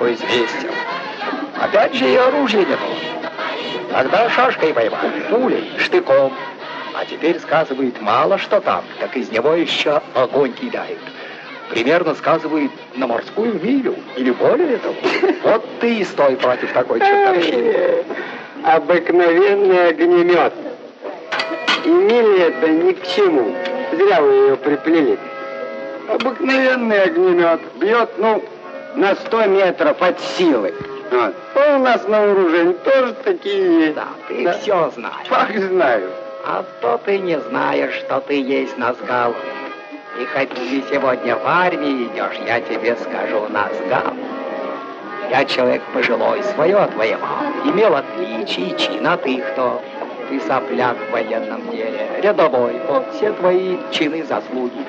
хорошо известен. Опять же и оружие не было. Тогда шашкой воевали, пулей, штыком. А теперь, сказывает, мало что там, так из него еще огонь кидают. Примерно сказывает на морскую милю или более того. Вот ты и стой против такой чертовщины. Обыкновенный огнемет. И мили это ни к чему. Зря вы ее приплели. Обыкновенный огнемет. Бьет, ну, на 100 метров от силы. Вот. А у нас на вооружении тоже такие есть. Да, ты да. все знаешь. Как знаю. А то ты не знаешь, что ты есть Назгал. И хоть ты сегодня в армии идешь, я тебе скажу Назгал. Я человек пожилой, свое отвоевал. Имел отличие, чин, а ты кто? Ты сопляк в военном деле, рядовой. Вот все твои чины заслуги.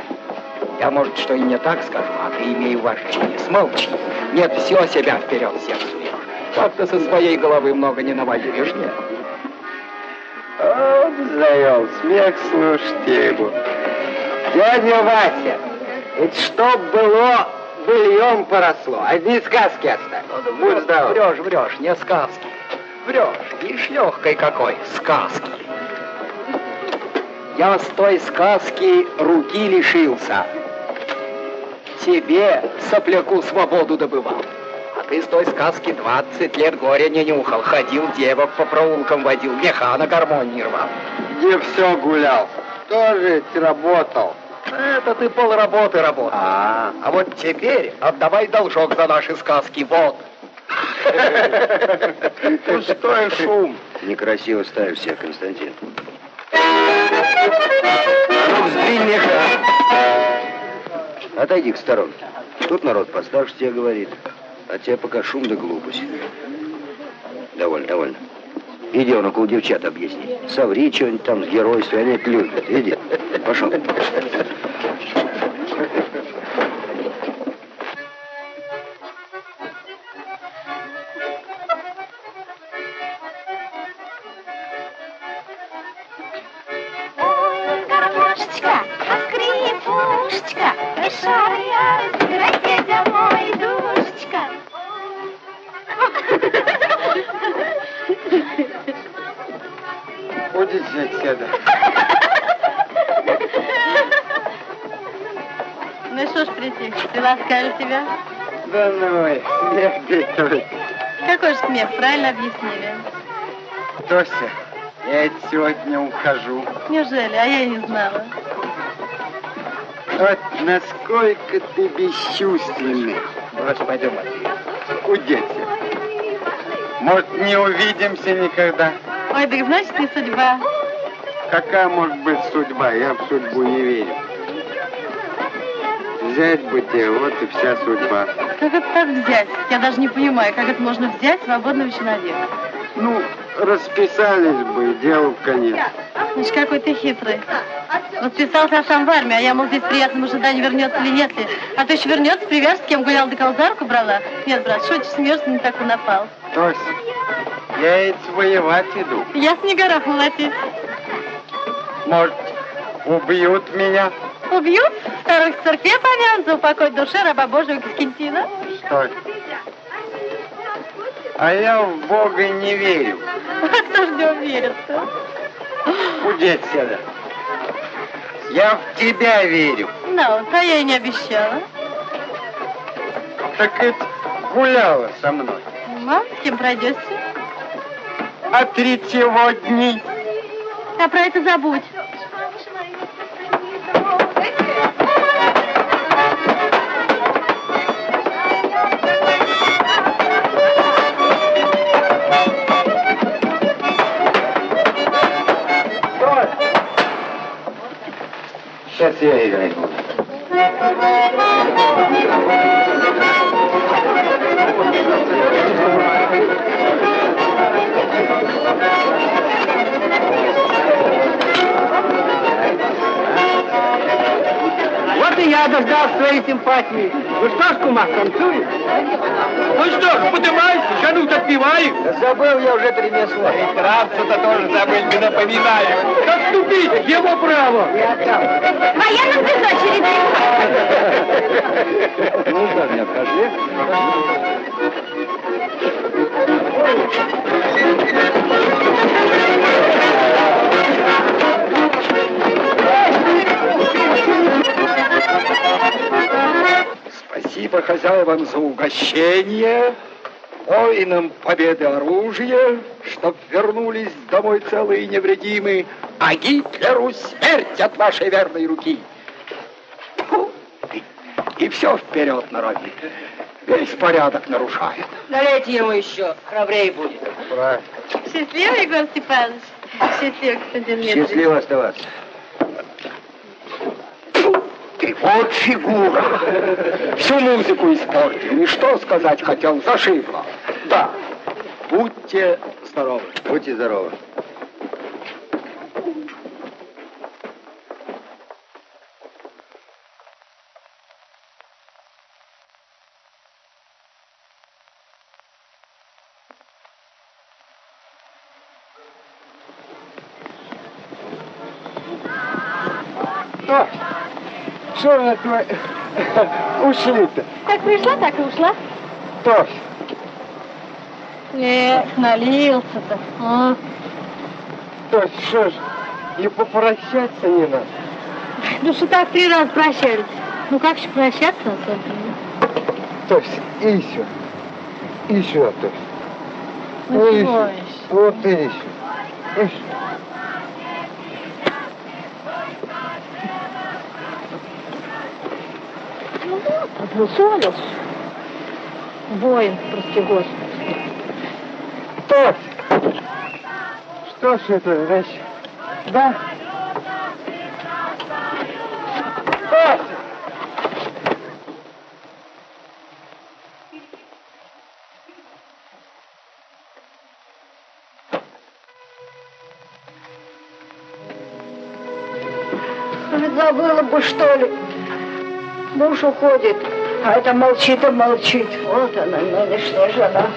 Я, может, что и не так скажу, а ты имей уважение. Смолчи. Нет, все себя вперед всех суешь. Как ты со своей головы много не навоюешь, нет? Вот завел смех, слушайте его. Дядя Вася, ведь что было, быльем поросло. Одни сказки оставь. Ну, Будь здоров. Врешь, врешь, не сказки. Врешь, ишь легкой какой, сказки. Я с той сказки руки лишился себе, сопляку, свободу добывал. А ты с той сказки 20 лет горя не нюхал, ходил девок по проулкам водил, меха на гармонии рвал. Где все гулял, тоже ведь работал. Это ты полработы работал. А, а вот теперь отдавай должок за наши сказки, вот. Пустой шум. Некрасиво ставишь себя, Константин. Ну, сдвинь меха. Отойди к сторонке. Тут народ постарше тебе говорит. А тебе пока шум да глупость. Довольно, довольно. Иди он около девчат объясни. Соври что-нибудь там с геройством, они это любят. Иди. Пошел. Ласкали тебя? Да ну, смех бедный. Какой же смех, правильно объяснили. Тося, я сегодня ухожу. Неужели? А я и не знала. Вот насколько ты бесчувственный. Брось, пойдем. Удеться. Может, не увидимся никогда? Ой, так значит, не судьба. Какая может быть судьба? Я в судьбу не верю. Взять бы тебе, вот и вся судьба. Как это так взять? Я даже не понимаю, как это можно взять свободного человека. Ну, расписались бы, дело в конец. Значит, какой ты хитрый. Расписался я сам в армии, а я, мол, здесь в приятном ожидании вернется или нет ли. А то еще вернется, привяжет, с кем гулял, до за брала. Нет, брат, шутишь, смеешься, не так и напал. Тось, я ведь воевать иду. Я с горах молотить. Может, убьют меня? Убьют? Старых в церкви помянут за упокой души раба Божьего Кискентина. Стой. А я в Бога не верю. А кто же не верит-то? Уйди отсюда. Я в тебя верю. Ну, а я и не обещала. Так это гуляла со мной. Мам, с кем пройдешься? А третьего дни. А про это забудь. Сейчас я играю. Вот и я дождал своей симпатии. Ну что ж, кума, танцуем? Ну что ж, поднимайся, жанут отпевай. Да забыл я уже три месла. Трапса-то тоже забыл, не напоминаю. Отступить, его право. Моя на без очереди. Ну, да, не обхожи. Спасибо хозяевам за угощение, воинам победы оружия, чтоб вернулись домой целые и невредимы, а Гитлеру смерть от вашей верной руки. Фу, И, и все вперед на рови. Весь порядок нарушает. Налейте ему еще, храбрее будет. Правильно. Счастливо, Егор Степанович. Счастливо, господин Дмитрий. Счастливо оставаться. Ты вот фигура. Всю музыку испортил. И что сказать хотел, зашибло. Да, будьте здоровы. Будьте здоровы. Что на твой... Ушли-то? Как пришла, так и ушла. Тось, Эх, налился-то. А. Тось, что ж, и попрощаться не надо. Ну что так три раза прощались? Ну как же прощаться только? Тось, и еще. И еще, Тось. Ну и еще. Вот и еще. Еще. Поссорился. Воин, прости господи. Тось! Что ж это значит? Да? Тось! Забыла бы, что ли. Муж уходит, а это молчит и молчит. Вот она, нынешняя жена.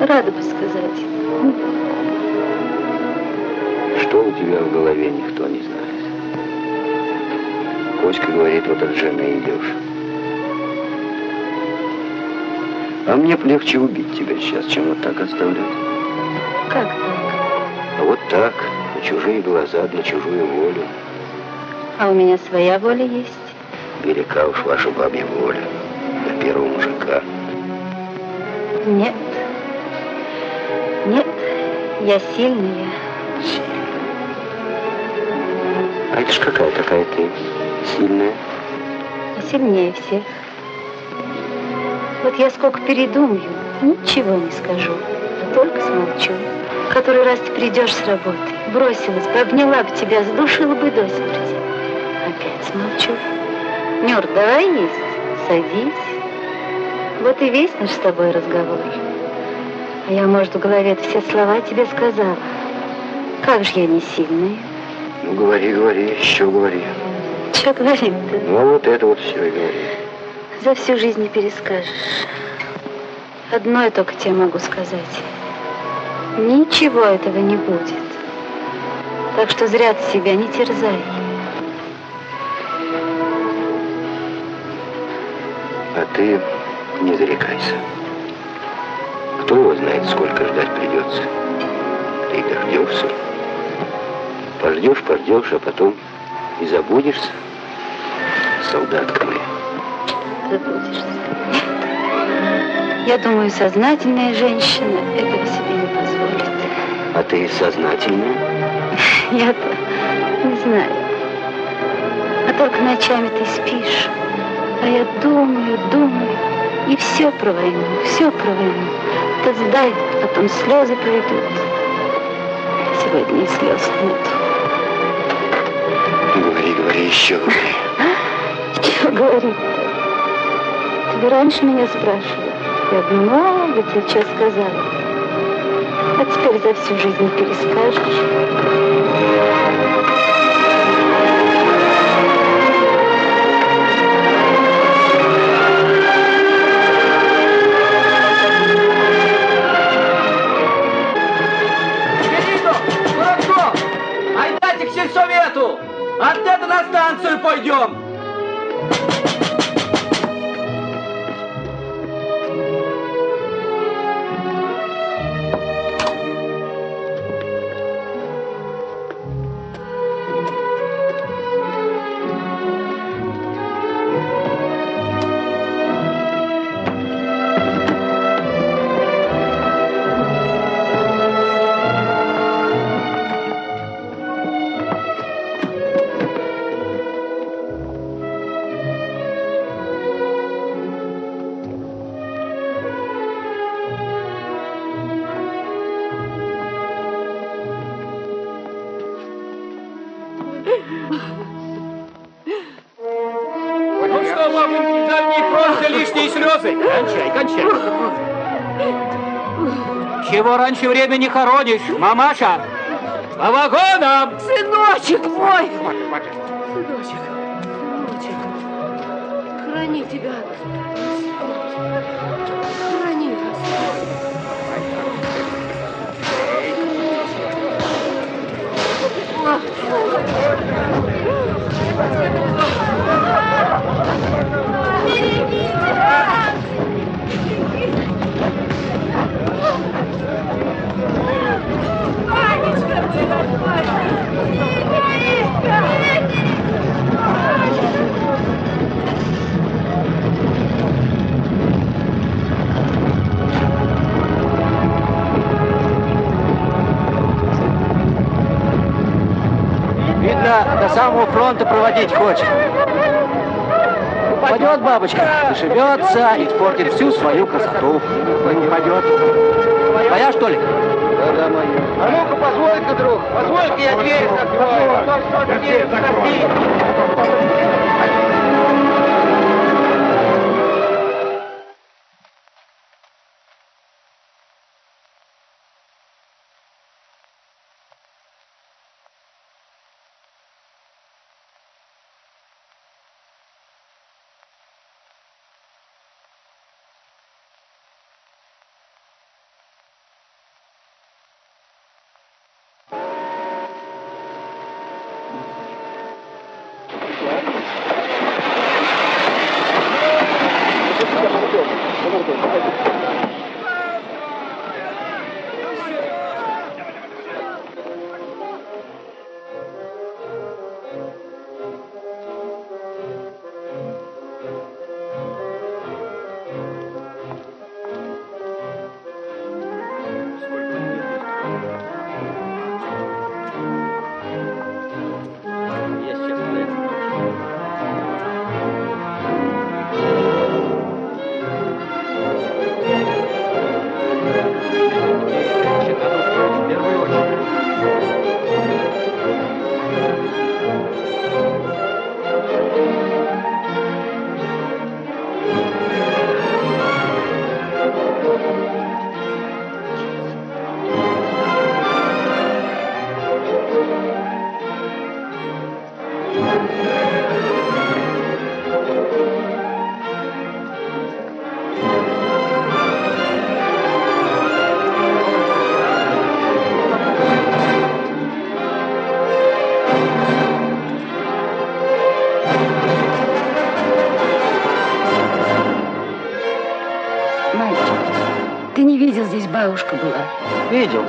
Рада бы сказать. Что у тебя в голове, никто не знает. Коська говорит, вот от жены идешь. А мне б легче убить тебя сейчас, чем вот так оставлять. Как так? А вот так, на чужие глаза, на чужую волю. А у меня своя воля есть. Велика уж ваша бабья воля на первого мужика. Нет, я сильная. А это ж какая такая ты? Сильная? Я сильнее всех. Вот я сколько передумаю, ничего не скажу, а только смолчу. Который раз ты придешь с работы, бросилась бы, обняла бы тебя, задушила бы до смерти. Опять смолчу. Нюр, давай есть, садись. Вот и весь наш с тобой разговор. А я, может, в голове все слова тебе сказала. Как же я не сильная? Ну, говори, говори, еще говори. Че говорить-то? Ну, вот это вот все и говори. За всю жизнь не перескажешь. Одно я только тебе могу сказать. Ничего этого не будет. Так что зря ты себя не терзай. А ты не зарекайся. Кто его знает, сколько ждать придется. Ты дождешься. Пождешь, пождешь, а потом и забудешься, солдатка моя. Забудешься. Я думаю, сознательная женщина этого себе не позволит. А ты сознательная? Я-то не знаю. А только ночами ты спишь. А я думаю, думаю. И все про войну, все про войну. Ты сдай, потом слезы пойдут. Сегодня и слез нет. Говори, говори, еще говори. Что говорить-то? Ты бы раньше меня спрашивал. Я бы много тебе что сказала. А теперь за всю жизнь перескажешь. Сельсовету! Оттуда на станцию пойдем! Времени хоронишь, мамаша? По вагонам! Сыночек мой! Сыночек, Сыночек, храни тебя. Храни Господь. Видно, до самого фронта проводить хочет. Упадет бабочка, зашибется, испортит всю свою красоту. Не упадет. Твоя, что ли? Да-да, моя. А ну-ка, позволь-ка, друг, позволь-ка я дверь закрою. Дверь закрой. Мальчик, Obrigado. Бабушка была? Видел.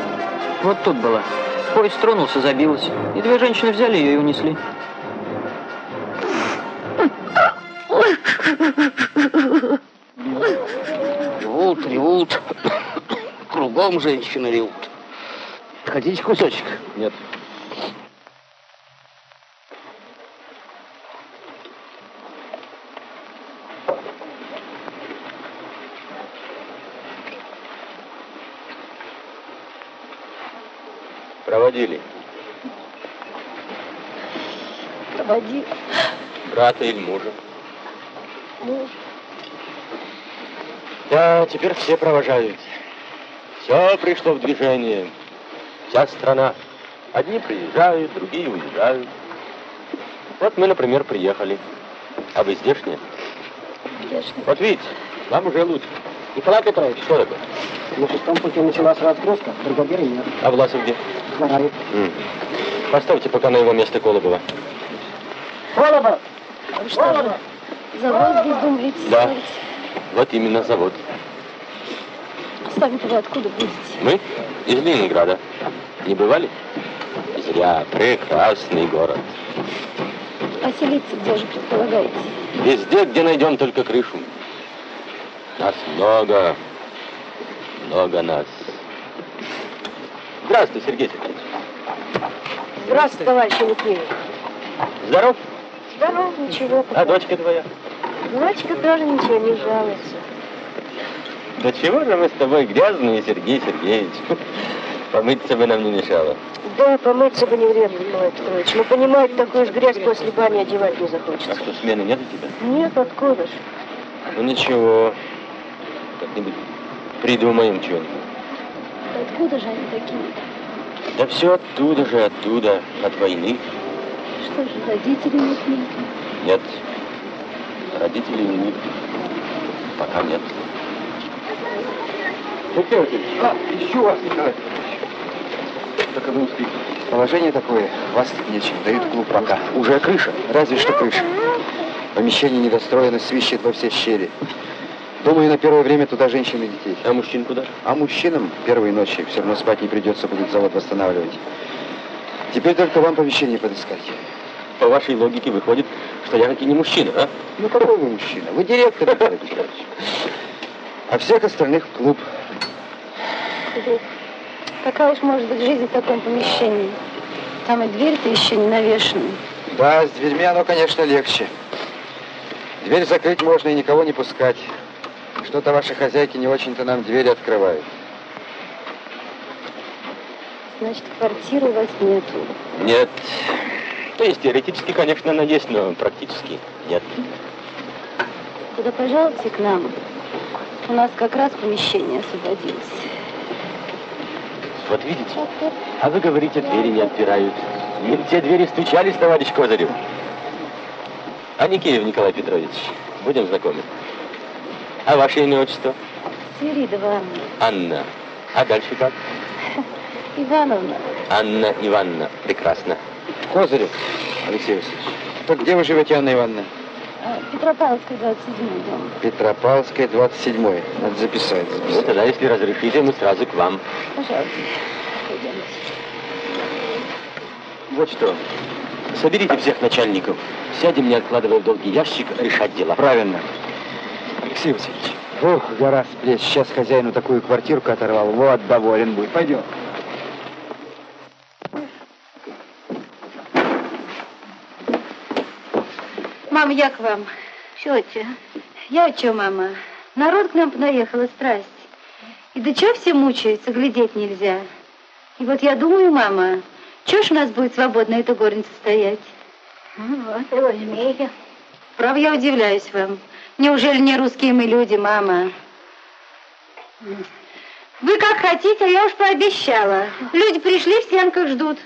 Вот тут была. Поезд тронулся, забилась. И две женщины взяли ее и унесли. Ревут, ревут. Кругом женщины ревут. Хотите кусочек? Брата или мужа. Муж. Да, теперь все провожают. Все пришло в движение. Вся страна. Одни приезжают, другие уезжают. Вот мы, например, приехали. А вы здешние? Здешний. Вот видите, вам уже лучше. Николай Петрович, что такое? На шестом пути началась разгрузка, бригадира нет. А Власов где? Сгорает. М. Поставьте пока на его место Колобова. Колобов! Вы что, завод здесь думаете Да. ставить? Вот именно завод. А сами-то вы откуда будете? Мы из Ленинграда. Не бывали? Зря. Прекрасный город. Поселиться где же предполагаете? Везде, где найдем только крышу. Нас много. Много нас. Здравствуй, Сергей Сергеевич. Здравствуйте, товарищ Алексеев. Здоров? Здорово, ничего. А дочка твоя? Дочка тоже ничего не жалуется. Да чего же мы с тобой грязные, Сергей Сергеевич? Помыться бы нам не мешало. Да, помыться бы не вредно, Николай Петрович. Но понимаете, такую же грязь после бани одевать не А захочется. что, смены нет у тебя? Нет, откуда ж? Ну ничего. Как-нибудь придумаем что-нибудь. Откуда же они такие? Да все оттуда же, оттуда, от войны. Что же, родители нет нет? Нет. Родителей них пока нет. А, еще вас, Николай Только вы успели. Положение такое, вас тут нечем, дают клуб пока. Уже крыша. Разве что крыша. Помещение недостроено, свищет во все щели. Думаю, на первое время туда женщин и детей. А мужчин куда? А мужчинам первые ночи все равно спать не придется, будет завод восстанавливать. Теперь только вам помещение подыскать. По вашей логике выходит, что я таки не мужчина, а? Ну какой вы мужчина? Вы директор, Николай Петрович. А всех остальных в клуб. Клуб. Какая уж может быть жизнь в таком помещении? Там и дверь-то еще не навешена. Да, с дверьми оно, конечно, легче. Дверь закрыть можно и никого не пускать. Что-то ваши хозяйки не очень-то нам двери открывают. Значит, квартиры у вас нету. Нет. То есть теоретически, конечно, она есть, но практически нет. Куда пожалуйте к нам? У нас как раз помещение освободилось. Вот видите? А вы говорите, двери не отпирают. Не те двери стучались, товарищ Козырев. А Никеев Николай Петрович, будем знакомы. А ваше имя, отчество? Свиридова Анна. А дальше как? Ивановна. Анна Ивановна. Прекрасно. Козырев, Алексей Васильевич. Так где вы живете, Анна Ивановна? А, Петропавловская, 27 дом. Петропавлская, 27 Надо записать, Ну, записать. тогда, если разрешите, мы сразу к вам. Пожалуйста. Пойдемте. Вот что. Соберите всех начальников. Сядем, не откладывая в долгий ящик, решать дела. Правильно. Алексей Васильевич. Ох, гора с плеч. Сейчас хозяину такую квартирку оторвал. Вот, доволен будет. Пойдем. Мама, я к вам. Что тебе? Я что, мама? Народ к нам наехала страсть. И да чего все мучаются, глядеть нельзя. И вот я думаю, мама, чего ж у нас будет свободно эта горница стоять? Ну, вот и возьми ее. Право, я удивляюсь вам. Неужели не русские мы люди, мама? Вы как хотите, а я уж пообещала. Люди пришли, в стенках ждут.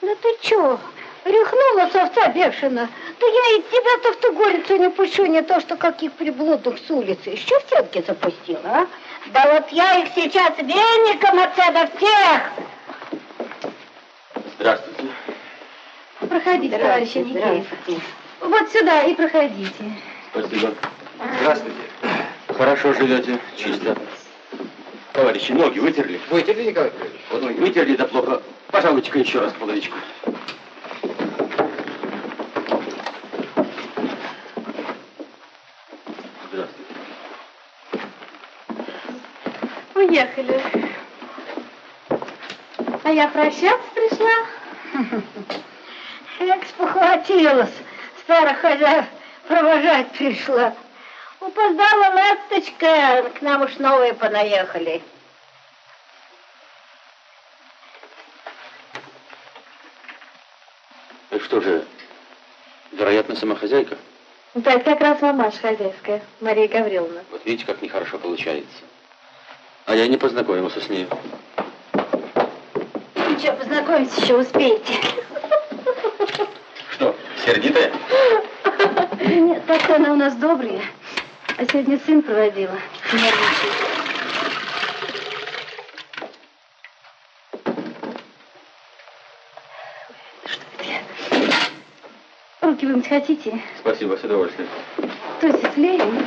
Да ты чё? Рехнула совца бешено. Да я и тебя-то в ту горницу не пущу, не то что каких приблудных с улицы. Еще в стенки запустила, а? Да вот я их сейчас веником отсюда всех! Здравствуйте. Проходите, товарищ Никеев. Вот сюда и проходите. Спасибо. Здравствуйте. Хорошо живете, чисто. товарищи, ноги вытерли? Вытерли, Николай Петрович? Вот ноги вытерли, да плохо. Пожалуйте-ка еще раз половичку. Здравствуйте. Уехали. А я прощаться пришла. Как спохватилась. Старая хозяйка провожать пришла. Упоздала ласточка, к нам уж новые понаехали. Это что же, вероятно, сама хозяйка? Да, это как раз мамаша хозяйская, Мария Гавриловна. Вот видите, как нехорошо получается. А я не познакомился с ней. Ничего, познакомиться еще успеете. Что, сердитая? Нет, так она у нас добрая. А сегодня сын проводила. Нервничает. Руки вымыть хотите? Спасибо, с удовольствием. То есть слеем?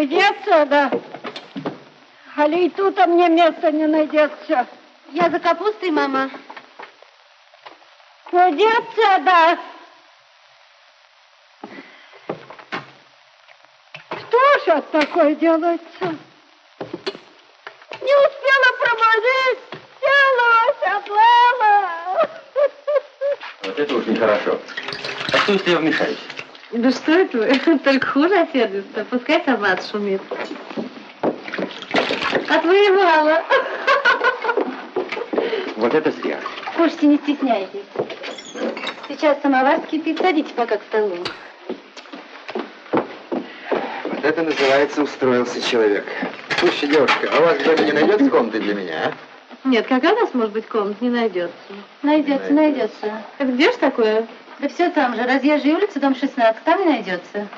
Уйди отсюда. Али и тут а мне места не найдется. Я за капустой, мама. Уйди отсюда. Что ж это такое делается? Не успела промазать, села, оседлала. Вот это уж нехорошо. А что, если я вмешаюсь? Да что это вы? Только хуже осердится. Пускай сама отшумит. Отвоевала. Вот это зря. Кушайте, не стесняйтесь. Сейчас самовар кипит. Садитесь пока к столу. Вот это называется устроился человек. Слушай, девушка, а у вас где-то не найдется комнаты для меня, а? Нет, какая у нас может быть комната? Не найдется. Найдется, найдется. Это где ж такое? Да все там же. Разъезжая улица, дом 16. Там и найдется.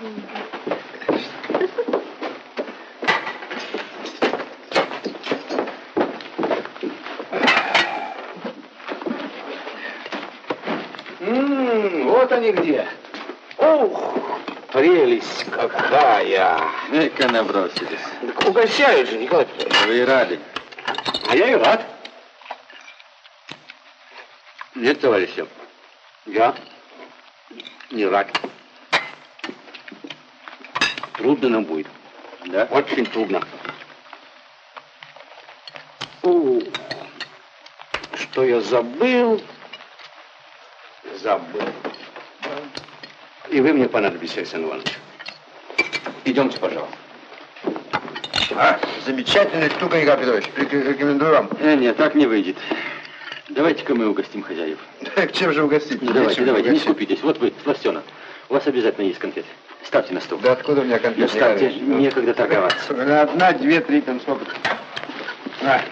М, вот они где. Ух, прелесть какая. Эка набросились. Так угощают же, Николай Петрович. Вы и рады. А я и рад. Нет, товарищи, Я? Не рад. Трудно нам будет. Да? Очень трудно. Ух, что я забыл? Забыл. И вы мне понадобитесь, Александр Иванович. Идемте, пожалуйста. А, замечательная штука, Николай Петрович. Рек- Рекомендую вам. Э, нет, так не выйдет. Давайте-ка мы угостим хозяев. К чем же угостить? Ну, давайте, давайте, не угостить. скупитесь. Вот вы, Сластена, у вас обязательно есть конфеты. Ставьте на стол. Да откуда у меня Ну, конфет? ставьте, Николай Иванович? некогда торговаться. Одна, две, три, там сколько? На.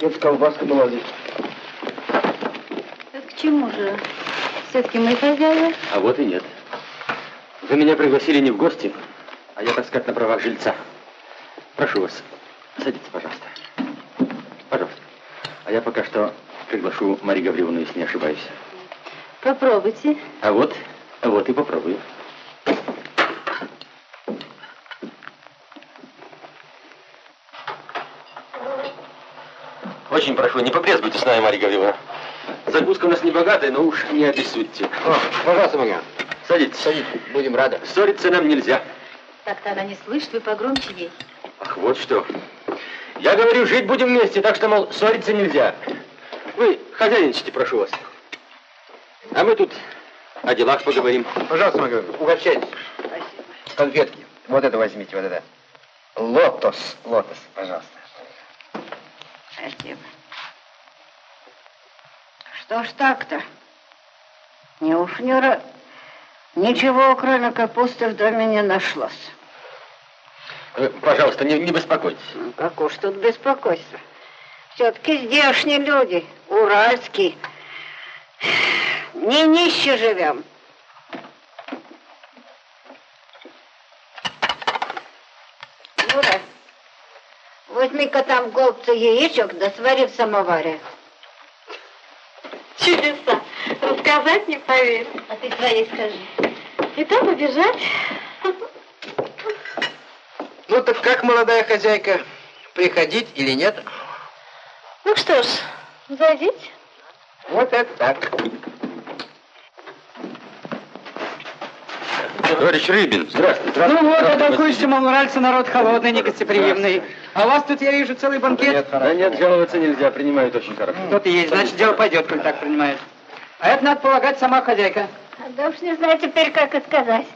Вот колбаска была здесь. Это к чему же? Все-таки мы хозяева. А вот и нет. Вы меня пригласили не в гости, а я, так сказать, на правах жильца. Прошу вас, садитесь, пожалуйста. Пожалуйста. А я пока что приглашу Марию Гавриловну, если не ошибаюсь. Попробуйте. А вот, а вот и попробую. Очень прошу, не побрезгуйте с нами, Мария Гавриловна. Закуска у нас не богатая, но уж не обессудьте. О, пожалуйста, Марьян. Садитесь. Садитесь, будем рады. Ссориться нам нельзя. Так-то она не слышит, вы погромче ей. Ах, вот что. Я говорю, жить будем вместе, так что, мол, ссориться нельзя. Вы хозяйничайте, прошу вас. А мы тут о делах поговорим. Пожалуйста, Марьян, угощайтесь. Конфетки. Вот это возьмите, вот это. Лотос, лотос, пожалуйста. Спасибо. Что ж так-то? Не уж не ра- Ничего, кроме капусты, в доме не нашлось. Э, Пожалуйста, не, не беспокойтесь. Ну, Как уж тут беспокойство. Все-таки здешние люди, уральские. Не нище живем. Юра, возьми-ка там голубцы яичек, да свари в самоваре. Чудеса. Рассказать не поверь. А ты своей скажи. И там убежать. Ну так как, молодая хозяйка, приходить или нет? Ну что ж, зайдите. Вот это так. Товарищ Рыбин, здравствуйте. Ну вот, а толкуешься, мол, нравится народ холодный, негостеприимный. А у вас тут, я вижу, целый банкет. Да нет, жаловаться нельзя, принимают очень хорошо. Кто-то есть, значит, дело пойдет, коль так принимает. А это, надо полагать, сама хозяйка. Да уж не знаю теперь, как и сказать.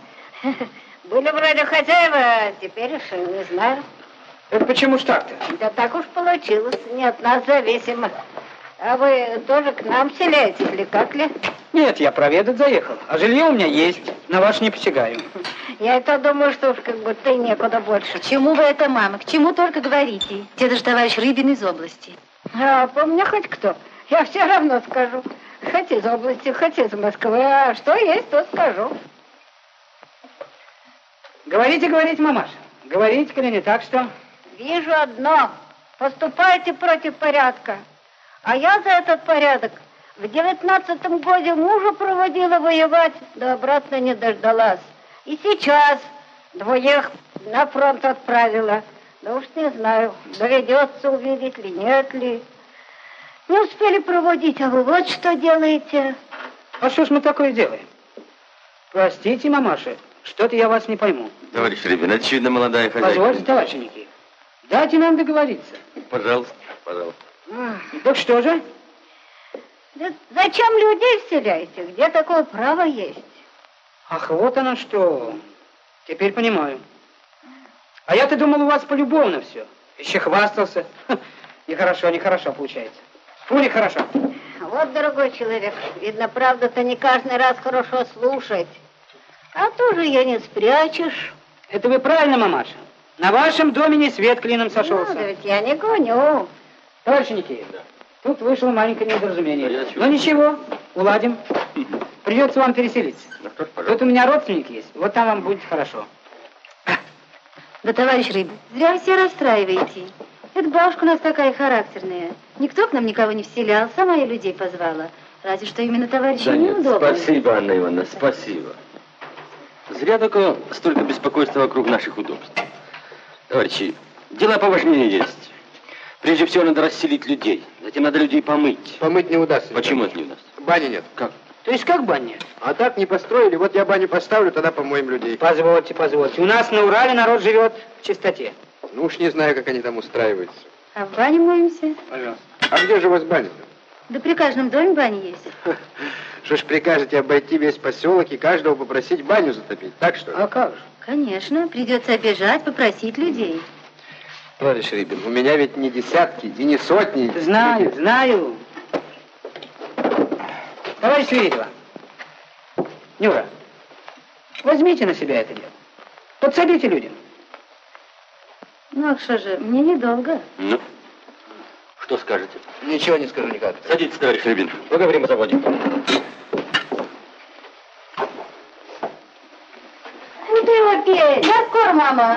Были вроде хозяева, а теперь уж не знаю. Это почему ж так-то? Да так уж получилось, не от нас зависимо. А вы тоже к нам селяетесь или как ли? Нет, я проведать заехал. А жилье у меня есть, на ваш не посягаю. Я это думаю, что уж как будто и некуда больше. К чему вы это, мама? К чему только говорите? Деда же товарищ Рыбин из области. А по мне хоть кто. Я все равно скажу. Хоть из области, хоть из Москвы. А что есть, то скажу. Говорите, говорите, мамаша. Говорите, коли не так, что... Вижу одно. Поступайте против порядка. А я за этот порядок в девятнадцатом году мужа проводила воевать, да обратно не дождалась. И сейчас двоих на фронт отправила. Да уж не знаю, доведется увидеть ли, нет ли. Не успели проводить, а вы вот что делаете. А что ж мы такое делаем? Простите, мамаша, что-то я вас не пойму. Товарищ Рыбин, очевидно, молодая хозяйка. Позвольте, товарищ Никит. Дайте нам договориться. Пожалуйста, пожалуйста. Так что же? Да зачем людей вселяете? Где такое право есть? Ах, вот оно что. Теперь понимаю. А я-то думал, у вас полюбовно все. Еще хвастался. Ха, Нехорошо, нехорошо получается. Фу, нехорошо. Вот, дорогой человек, видно, правда-то не каждый раз хорошо слушать. А тоже ее не спрячешь. Это вы правильно, мамаша. На вашем доме не свет клином Ну, да сошелся. ведь я не гоню. Товарищ Никеев, тут вышло маленькое А я недоразумение. чувствую. Ну ничего, уладим. Придется вам переселиться. Ну что ж, Тут у меня родственник есть, вот там вам будет хорошо. Да, товарищ Рыбин, зря вы все расстраиваете. Эта бабушка у нас такая характерная. Никто к нам никого не вселял, сама я людей позвала. Разве что именно товарищу Да нет, неудобно. спасибо, Анна Ивановна, спасибо. Зря только столько беспокойства вокруг наших удобств. Товарищи, дела поважнее есть. Прежде всего надо расселить людей, затем надо людей помыть. Помыть не удастся. Почему это не у нас? Бани нет. Как? То есть как баня? А так не построили, вот я баню поставлю, тогда помоем людей. Позвольте, позвольте. У нас на Урале народ живет в чистоте. Ну уж не знаю, как они там устраиваются. А в бане моемся? Пожалуйста. А где же у вас баня-то? Да при каждом доме баня есть. Что ж прикажете обойти весь поселок и каждого попросить баню затопить, так что ли? А как же? Конечно, придется обижать, попросить людей. Товарищ Рыбин, у меня ведь не десятки и не сотни. Знаю, знаю. Товарищ Свиридова, Нюра, возьмите на себя это дело. Подсобите людям. Ну, а что же, мне недолго. Ну, что скажете? Ничего не скажу никак. Садитесь, товарищ Рябин. Поговорим о заводе. Ну пей. Я скоро, мама.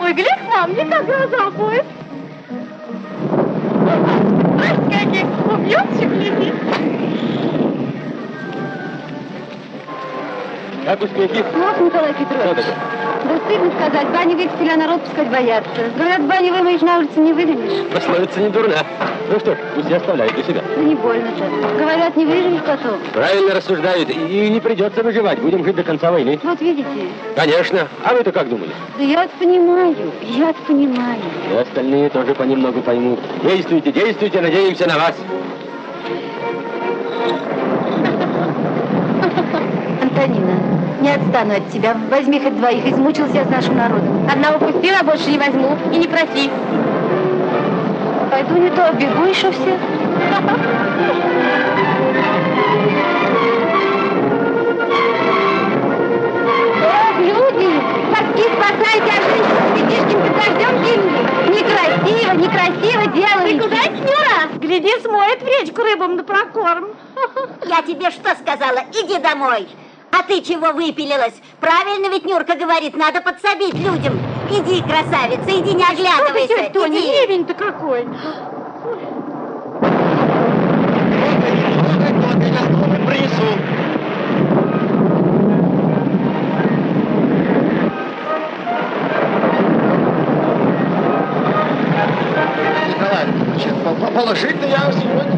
Ой, грех вам, не как глаза будет. Ой, каких убьете, глядит. Как успехи? Вот, Николай Петрович. Да стыдно сказать, бани а народ пускать боятся. Говорят, бани вымоешь, на улице не выдавишь. Пословица не дурна. Ну что ж, пусть и оставляет для себя. Да не больно-то. Говорят, не выживешь потом. Правильно рассуждают. И не придется выживать. Будем жить до конца войны. Вот видите, Конечно. А вы-то как думали? да я понимаю, я понимаю. И остальные тоже понемногу поймут. Действуйте, действуйте, надеемся на вас. Антонина, не отстану от тебя. Возьми хоть двоих, измучился я с нашим народом. Одного пустила, больше не возьму. И не проси. Пойду не то, бегу еще всех. Эх, люди, спасли, спасайте, а жизнь детишки под дождем гибнут. Некрасиво, некрасиво делаете. Ты куда, Нюра? Гляди, смоет в речку рыбам на прокорм. Я тебе что сказала? Иди домой. А ты чего выпилилась? Правильно ведь Нюрка говорит, надо подсобить людям. Иди, красавица, иди, не оглядывайся. Что ты, Тоня, ливень-то какой. Принесу. Положительно я сегодня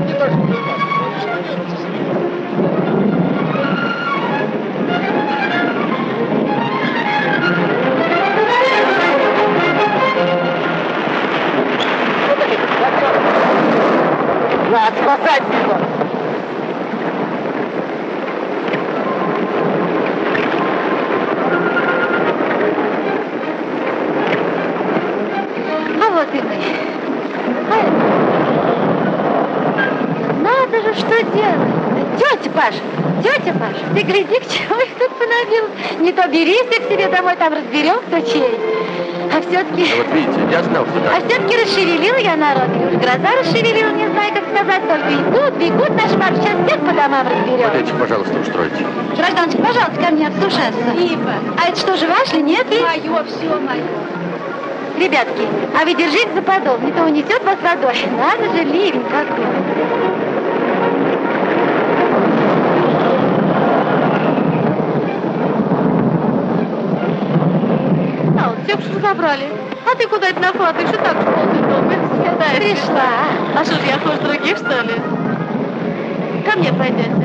Не то берись ты к себе домой, там разберем, кто чей. А все-таки... Вот видите, я знал, что А так. все-таки расшевелила я народ, уж гроза расшевелила, не знаю, как сказать, только идут, бегут наш марш, сейчас всех по домам разберем. Вот этих, пожалуйста, устройте. Гражданочка, пожалуйста, ко мне обслушаться. А это что же, ваш ли, нет? Мое, все мое. Ребятки, а вы держите за подол, не то унесет вас водой. Надо же, ливень какой. А, вот все что забрали. А ты куда это нахватываешь? И так же полный дом. Пришла. А что ж, я хуже других, что ли? Ко мне пойдете.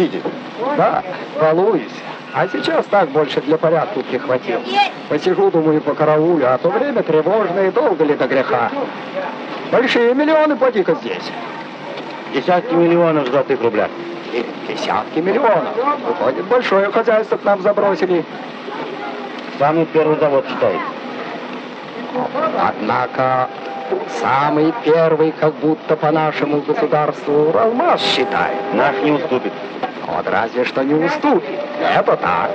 Охотничаете? Да, балуюсь. А сейчас так больше для порядка прихватил. Посижу, думаю, по караулю, а то время тревожное и долго ли до греха. Большие миллионы поди-ка здесь. Десятки миллионов золотых рубля. И десятки миллионов. Выходит, большое хозяйство к нам забросили. Самый первый завод считает. Однако, самый первый, как будто по нашему государству, алмаз считает. Наш не уступит. Вот разве что не уступит. Это так.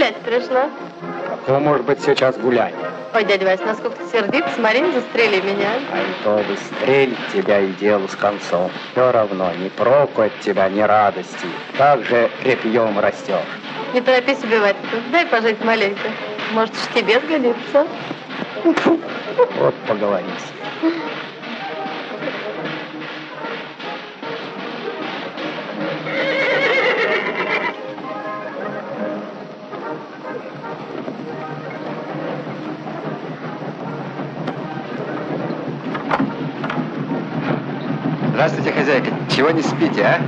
Погулять пришла? Какое может быть сейчас гуляние? Ой, дядя Вась, насколько ты сердит, смотри, не застрели меня. А и то бы стрель тебя и делу с концом. Все равно ни проку от тебя, ни радости. Как же репьем растешь. Не торопись убивать-то. Дай пожить маленько. Может, уж тебе сгодится. Вот поговорись. Здравствуйте, Чего не спите, а?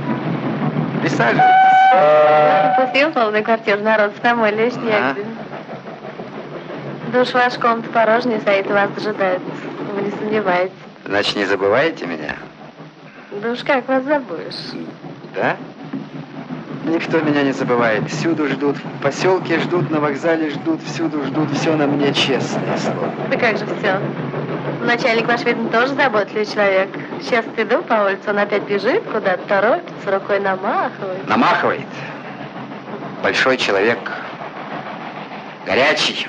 Присаживайтесь. Пустил полный квартир, народ с домой лишь А? Душ ваш комната порожняя стоит, вас дожидает. Вы не сомневаетесь. Значит, не забываете меня? Да уж как вас забудешь? Да? Никто меня не забывает. Всюду ждут. В поселке ждут, на вокзале ждут, всюду ждут. Все на мне честное слово. Да как же все? Начальник ваш, видно, тоже заботливый человек. Сейчас иду по улице, он опять бежит куда-то, торопится, рукой намахивает. Намахивает. Большой человек. Горячий.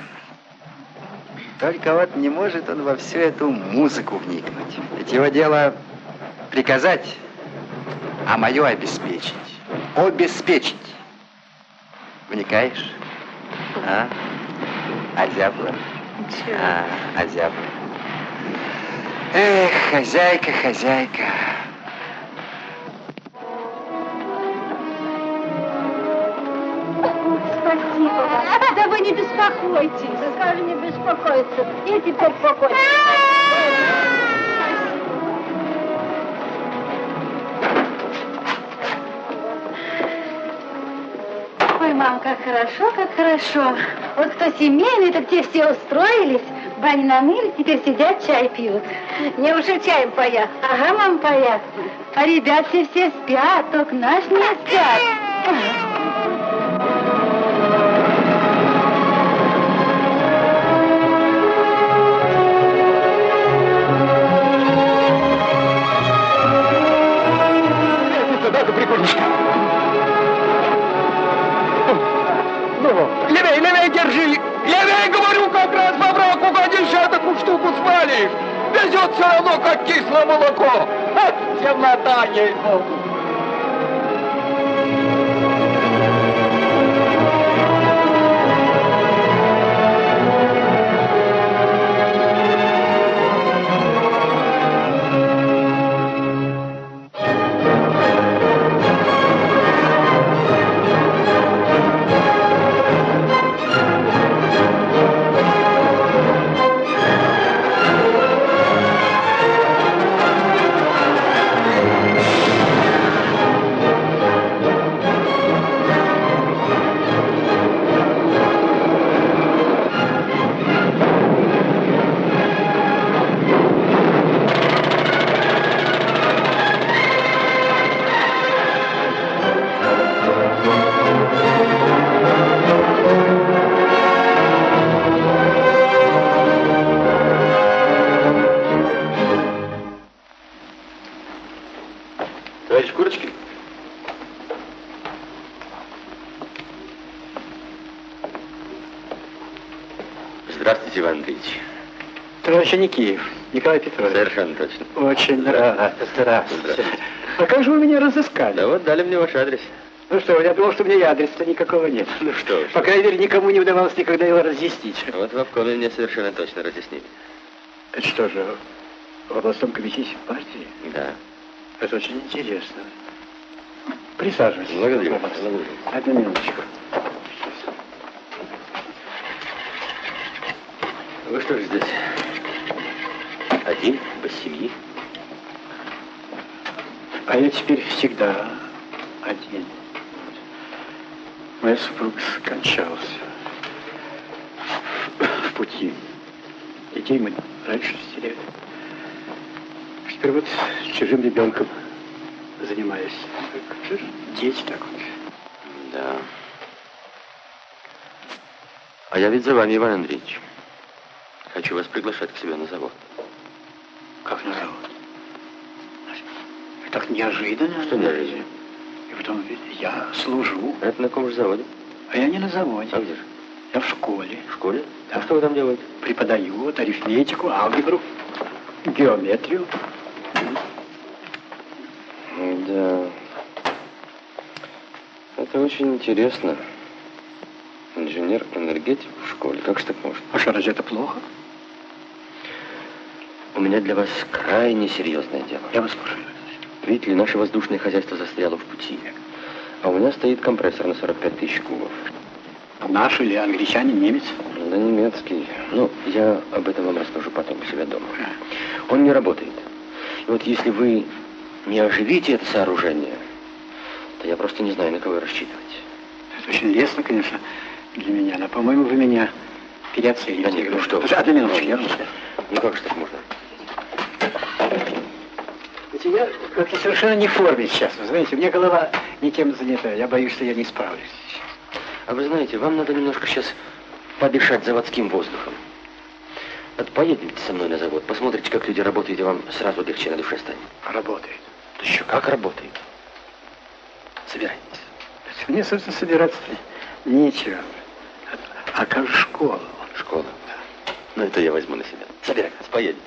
Только вот не может он во всю эту музыку вникнуть. Ведь его дело приказать, а мое обеспечить. Обеспечить. Вникаешь? А? Озябла? А, озябла. Эх, хозяйка, хозяйка. Спасибо вам. Да вы не беспокойтесь. Да скажи не беспокоиться. Я теперь спокойно. Ой, мам, как хорошо, как хорошо. Вот кто семейный, так те все устроились, бани намыли, теперь сидят, чай пьют. Мне уже чаем паят. Ага, мам, паят. А ребят все все спят, только наш не спят. Все равно, как кислое молоко! Темнота ей-богу! Товарищ Никиев, Николай Петрович. Совершенно точно. Очень рад. Здравствуйте. А как же вы меня разыскали? Да вот дали мне ваш адрес. Ну что, я думал, что у меня и адреса никакого нет. Ну что По крайней мере, никому не удавалось никогда его разъяснить. Вот в обкоме мне совершенно точно разъяснили. Это что же, в областном комитете партии? Да. Это очень интересно. Присаживайтесь. Благодарю. Благодарю. Одну минуточку. Вы что же здесь? Один, без семьи? А я теперь всегда один. Моя супруга скончалась в пути. Детей мы раньше стерели. Теперь вот с чужим ребенком занимаюсь. Дети так вот. Да. А я ведь за вами, Иван Андреевич. Хочу вас приглашать к себе на завод. Как на завод? Так неожиданно. Что неожиданно? И потом я служу, Это на ком же заводе? а я не на заводе. А где же? Я в школе. В школе? Да. А что вы там делаете? Преподаю вот арифметику, алгебру, геометрию. Да. Это очень интересно. Инженер-энергетик в школе. Как же так можно? А что, разве это плохо? У меня для вас крайне серьезное дело. Я вас слушаю. Видите ли, наше воздушное хозяйство застряло в пути. А у меня стоит компрессор на 45 тысяч кубов. Наш или англичанин, немец? Да немецкий. Ну, я об этом вам расскажу потом у себя дома. Он не работает. И вот если вы не оживите это сооружение, то я просто не знаю, на кого рассчитывать. Это очень лестно, конечно, для меня, но, по-моему, вы меня переоцениваете. Да нет, ну что вы. Одну минуточку, я разговариваю. Ну как же так можно? Знаете, я как-то совершенно не в форме сейчас, вы знаете, у меня голова не тем занята, я боюсь, что я не справлюсь. А вы знаете, вам надо немножко сейчас подышать заводским воздухом. Вот поедете со мной на завод, посмотрите, как люди работают, и вам сразу легче на душе станет. Работает. Да еще как работает. Собирайтесь. Мне, собственно, собираться нечего. А как же школа? Школа. Ну, это я возьму на себя. Собирайтесь, поедем.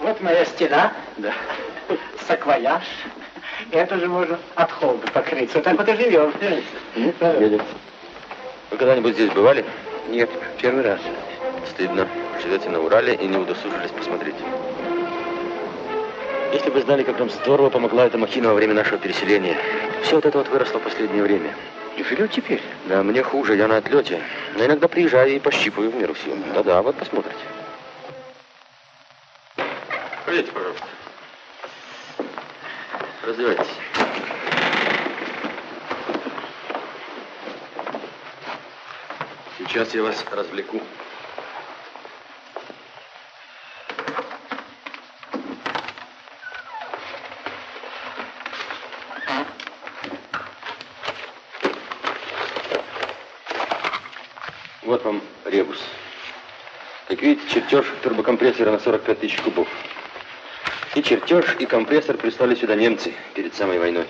Вот моя стена. Да. Саквояж. Это же можно от холода покрыться. Вот так вот и живем. Едем. Вы когда-нибудь здесь бывали? Нет, первый раз. Стыдно. Живете на Урале и не удосужились посмотреть. Если бы знали, как нам здорово помогла эта махина во время нашего переселения. Все вот это вот выросло в последнее время. И живет теперь? Да, мне хуже, я на отлете. Но иногда приезжаю и пощипываю в меру сил. Да-да, вот посмотрите. Пройдите, пожалуйста. Раздевайтесь. Сейчас я вас развлеку. Вот вам ребус. Как видите, чертеж турбокомпрессора на 45 тысяч кубов. И чертеж, и компрессор прислали сюда немцы перед самой войной.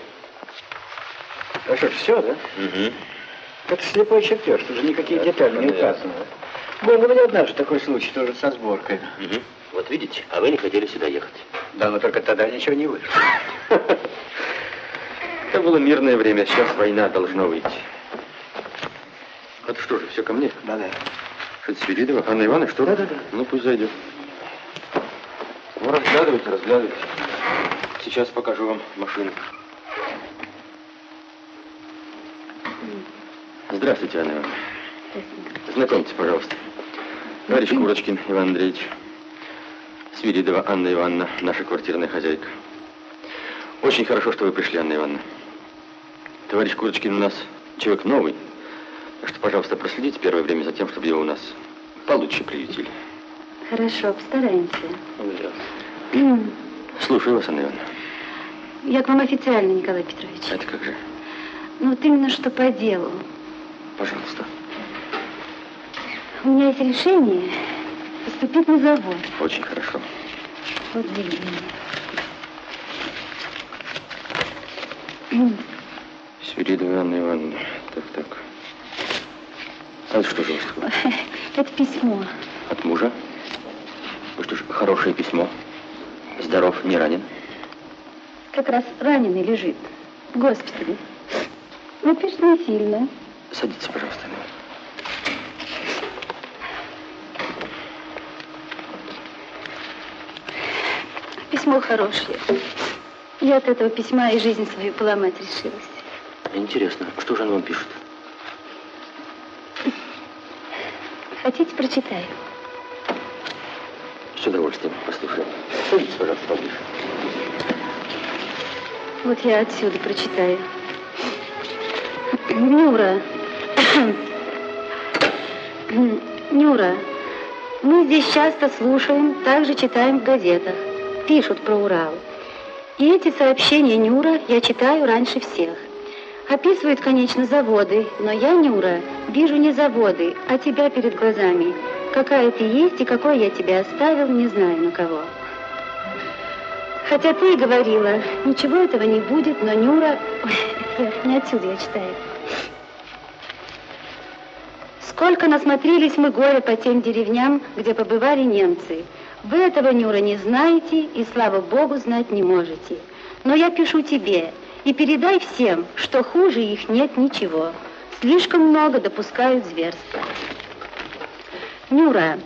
А что ж, все, да? Угу. Это слепой чертеж, тут же никакие Да, детали не указаны. Был у меня однажды такой случай, тоже со сборкой. Угу. Вот видите, а вы не хотели сюда ехать. Да, но только тогда ничего не вышло. Это было мирное время, сейчас война должна выйти. Это что же, все ко мне? Да-да. Что это Свиридова? Анна Ивановна, что? Да-да-да. Ну, пусть зайдет. Разглядывайте, разглядывайте. Сейчас покажу вам машину. Здравствуйте, Анна Ивановна. Знакомьтесь, пожалуйста. Товарищ Курочкин Иван Андреевич. Свиридова Анна Ивановна, наша квартирная хозяйка. Очень хорошо, что вы пришли, Анна Ивановна. Товарищ Курочкин у нас человек новый. Так что, пожалуйста, проследите первое время за тем, чтобы его у нас получше приютили. Хорошо, постараемся. Слушаю вас, Анна Ивановна. Я к вам официально, Николай Петрович. Это как же? Ну, вот именно что по делу. Пожалуйста. У меня есть решение поступить на завод. Очень хорошо. Вот видите. Свиридова Анна Ивановна. Так, так. А это что же у вас такое? Это письмо. От мужа? Вы что ж, хорошее письмо. Здоров, не ранен. Как раз раненый лежит в госпитале. Ну, пишет не сильно. Садитесь, пожалуйста. Письмо хорошее. Я от этого письма и жизнь свою поломать решилась. Интересно, что же он вам пишет? Хотите, прочитаю? С удовольствием послушаю. Садитесь, пожалуйста, поближе. Вот я отсюда прочитаю. Нюра. Нюра, мы здесь часто слушаем, также читаем в газетах. Пишут про Урал. И эти сообщения Нюра я читаю раньше всех. Описывают, конечно, заводы, но я, Нюра, вижу не заводы, а тебя перед глазами. Какая ты есть и какой я тебя оставил, не знаю на кого. Хотя ты и говорила, ничего этого не будет, но Нюра... Ой, не отсюда я читаю. Сколько насмотрелись мы горе по тем деревням, где побывали немцы. Вы этого, Нюра, не знаете и, слава Богу, знать не можете. Но я пишу тебе и передай всем, что хуже их нет ничего. Слишком много допускают зверства. Нюра,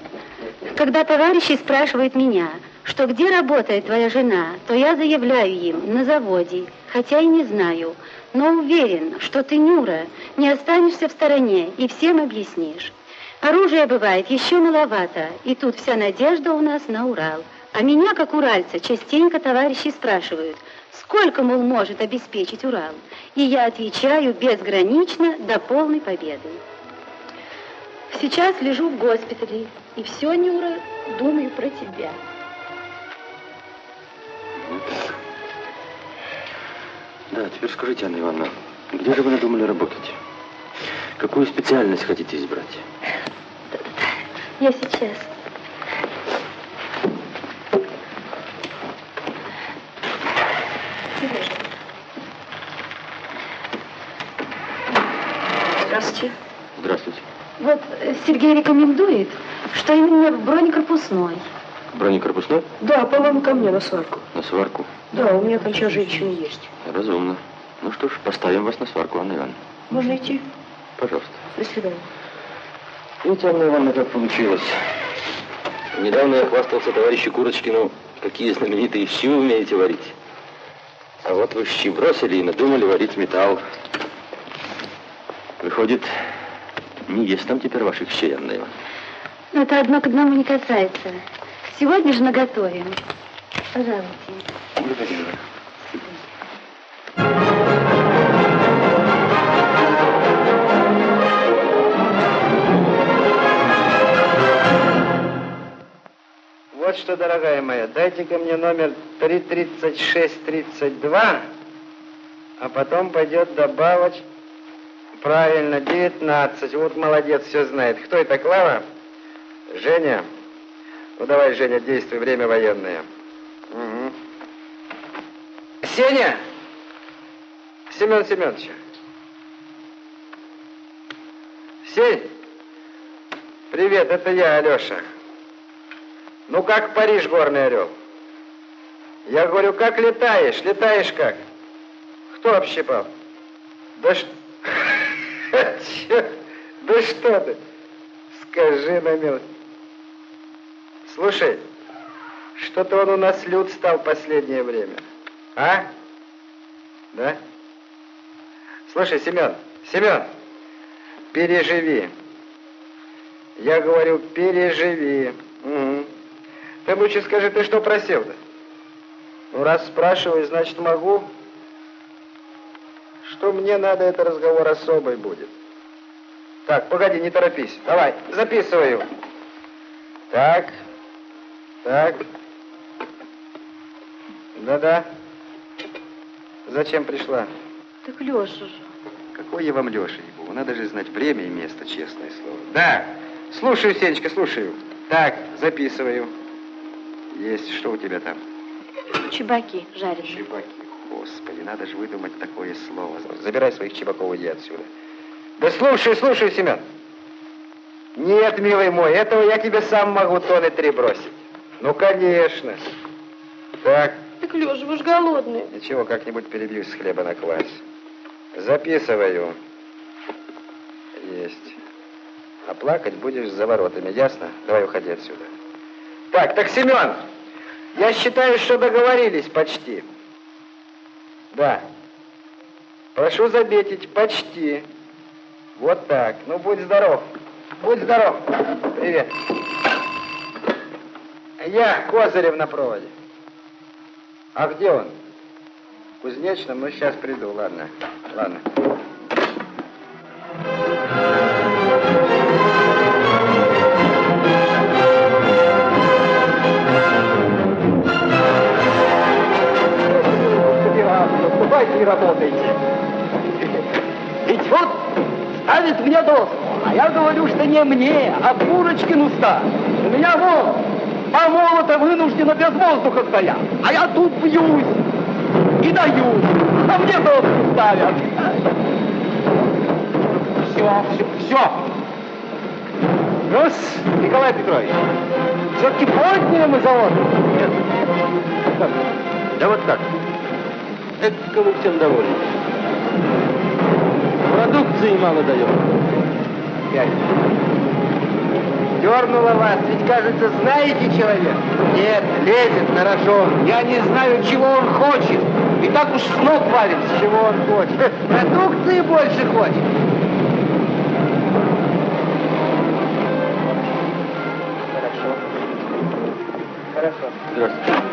когда товарищи спрашивают меня, что где работает твоя жена, то я заявляю им на заводе, хотя и не знаю, но уверен, что ты, Нюра, не останешься в стороне и всем объяснишь. Оружия бывает еще маловато, и тут вся надежда у нас на Урал. А меня, как уральца, частенько товарищи спрашивают, сколько, мол, может обеспечить Урал. И я отвечаю безгранично до полной победы. Сейчас лежу в госпитале, и все, Нюра, думаю про тебя. Да, теперь скажите, Анна Ивановна, где же вы надумали работать? Какую специальность хотите избрать? Я сейчас. Здравствуйте. Здравствуйте. Вот Сергей рекомендует, что именно бронекорпусной. Бронекорпусной? Да, по-моему, ко мне на сварку. На сварку? Да, у меня там сейчас женщины есть. Разумно. Ну что ж, поставим вас на сварку, Анна Ивановна. Можно идти? Пожалуйста. До свидания. Видите, Анна Ивановна, как получилось. Недавно я хвастался товарищу Курочкину, какие знаменитые щи вы умеете варить. А вот вы щи бросили и надумали варить металл. Выходит, не есть там теперь ваших Ивановна. Но это одно к одному не касается. Сегодня же наготовим. Пожалуйте. Благодарю. Вот что, дорогая моя, дайте-ка мне номер 33632, а потом пойдет добавочь. Правильно, 19. Вот молодец, все знает. Кто это, Клава? Женя? Ну давай, Женя, действуй, время военное. Угу. Сеня! Семен Семенович. Сень! Привет, это я, Алеша. Ну как Париж, горный орел? Я говорю, как летаешь? Летаешь как? Кто общипал? Да что... Да что ты? Скажи на милость. Слушай, что-то он у нас люд стал последнее время. А? Да? Слушай, Семен, Семен, переживи. Я говорю, переживи. Угу. Ты лучше скажи, ты что просил-то? Ну, раз спрашиваешь, значит, могу. Что мне надо, это разговор особый будет. Так, погоди, не торопись. Давай, записываю. Так, так. Да-да. Зачем пришла? Так Леша же. Какой я вам Леша, ебу? Надо же знать время и место, честное слово. Да, слушаю, Сенечка, слушаю. Так, записываю. Есть. Что у тебя там? Чебаки жареные. Чебаки. Господи, надо же выдумать такое слово. Забирай своих чебаков, иди отсюда. Да слушай, слушай, Семен. Нет, милый мой, этого я тебе сам могу тонны три бросить. Ну, конечно. Так. Так, Леша, вы же голодные. Ничего, как-нибудь перебьюсь с хлеба на квас. Записываю. Есть. А плакать будешь за воротами, ясно? Давай уходи отсюда. Так, так, Семен, я считаю, что договорились почти. Да. Прошу заметить, почти. Вот так. Ну, будь здоров. Будь здоров. Привет. Я Козырев на проводе. А где он? Кузнечном? Ну, сейчас приду, ладно. Ладно. Давайте не работайте. Ведь вот ставит мне доску, а я говорю, что не мне, а Курочкину ставь. У меня вон по молота вынужденно без воздуха стоят, а я тут бьюсь и даю, а мне доску ставят. Все, все, все. Раз, Николай Петрович, все-таки подняли мы завод. Нет. Да вот так. Кому всем довольны. Продукции мало даем. Опять. Дернула вас, ведь, кажется, знаете человека. Нет, лезет на рожон. Я не знаю, чего он хочет. И так уж с ног валится, чего он хочет. Продукции больше хочет. Хорошо. Хорошо. Здравствуйте.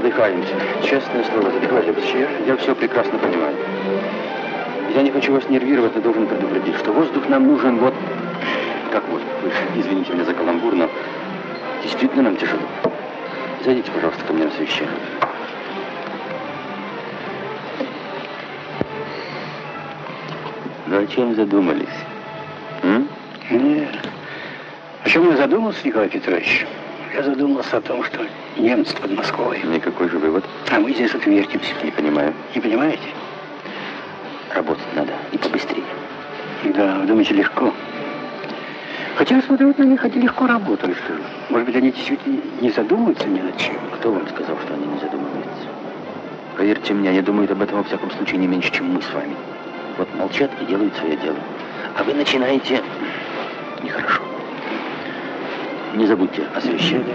Задыхаемся. Честное слово, задыхаемся. Я, я все прекрасно понимаю. Я не хочу вас нервировать, но должен предупредить, что воздух нам нужен вот... Как? Вы извините меня за каламбур, но действительно нам тяжело. Зайдите, пожалуйста, ко мне на совещание. Ну, о чем задумались? М? Нет. О чем я задумался, Николай Петрович? Я задумался о том, что немцы под Москвой. Никакой же вывод. А мы здесь вот вертимся. Не понимаю. Не понимаете? Работать надо и побыстрее. Да, вы думаете, легко? Хотя я смотрю, вот на них они легко работают. Может быть, они действительно не задумываются ни над чем? Кто вам сказал, что они не задумываются? Поверьте мне, они думают об этом во всяком случае не меньше, чем мы с вами. Вот молчат и делают свое дело. А вы начинаете... Нехорошо. Не забудьте освещение.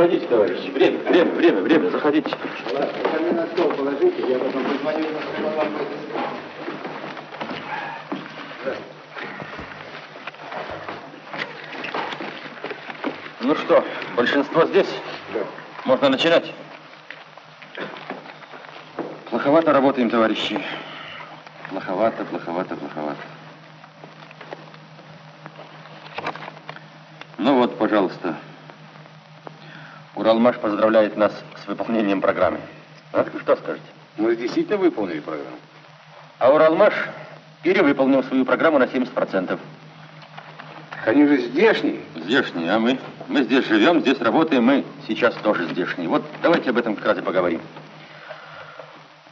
Входите, товарищи. Время, время, время, время, заходите. Ладно, на стол положите, я потом позвоню. Ну что, большинство здесь? Да. Можно начинать? Плоховато работаем, товарищи. Плоховато, плоховато, плоховато. Ну вот, пожалуйста. Уралмаш поздравляет нас с выполнением программы. А что скажете? Мы действительно выполнили программу. А Уралмаш перевыполнил свою программу на 70%. Они же здешние. Здешние, а мы? Мы здесь живем, здесь работаем, мы сейчас тоже здешние. Вот давайте об этом как раз и поговорим.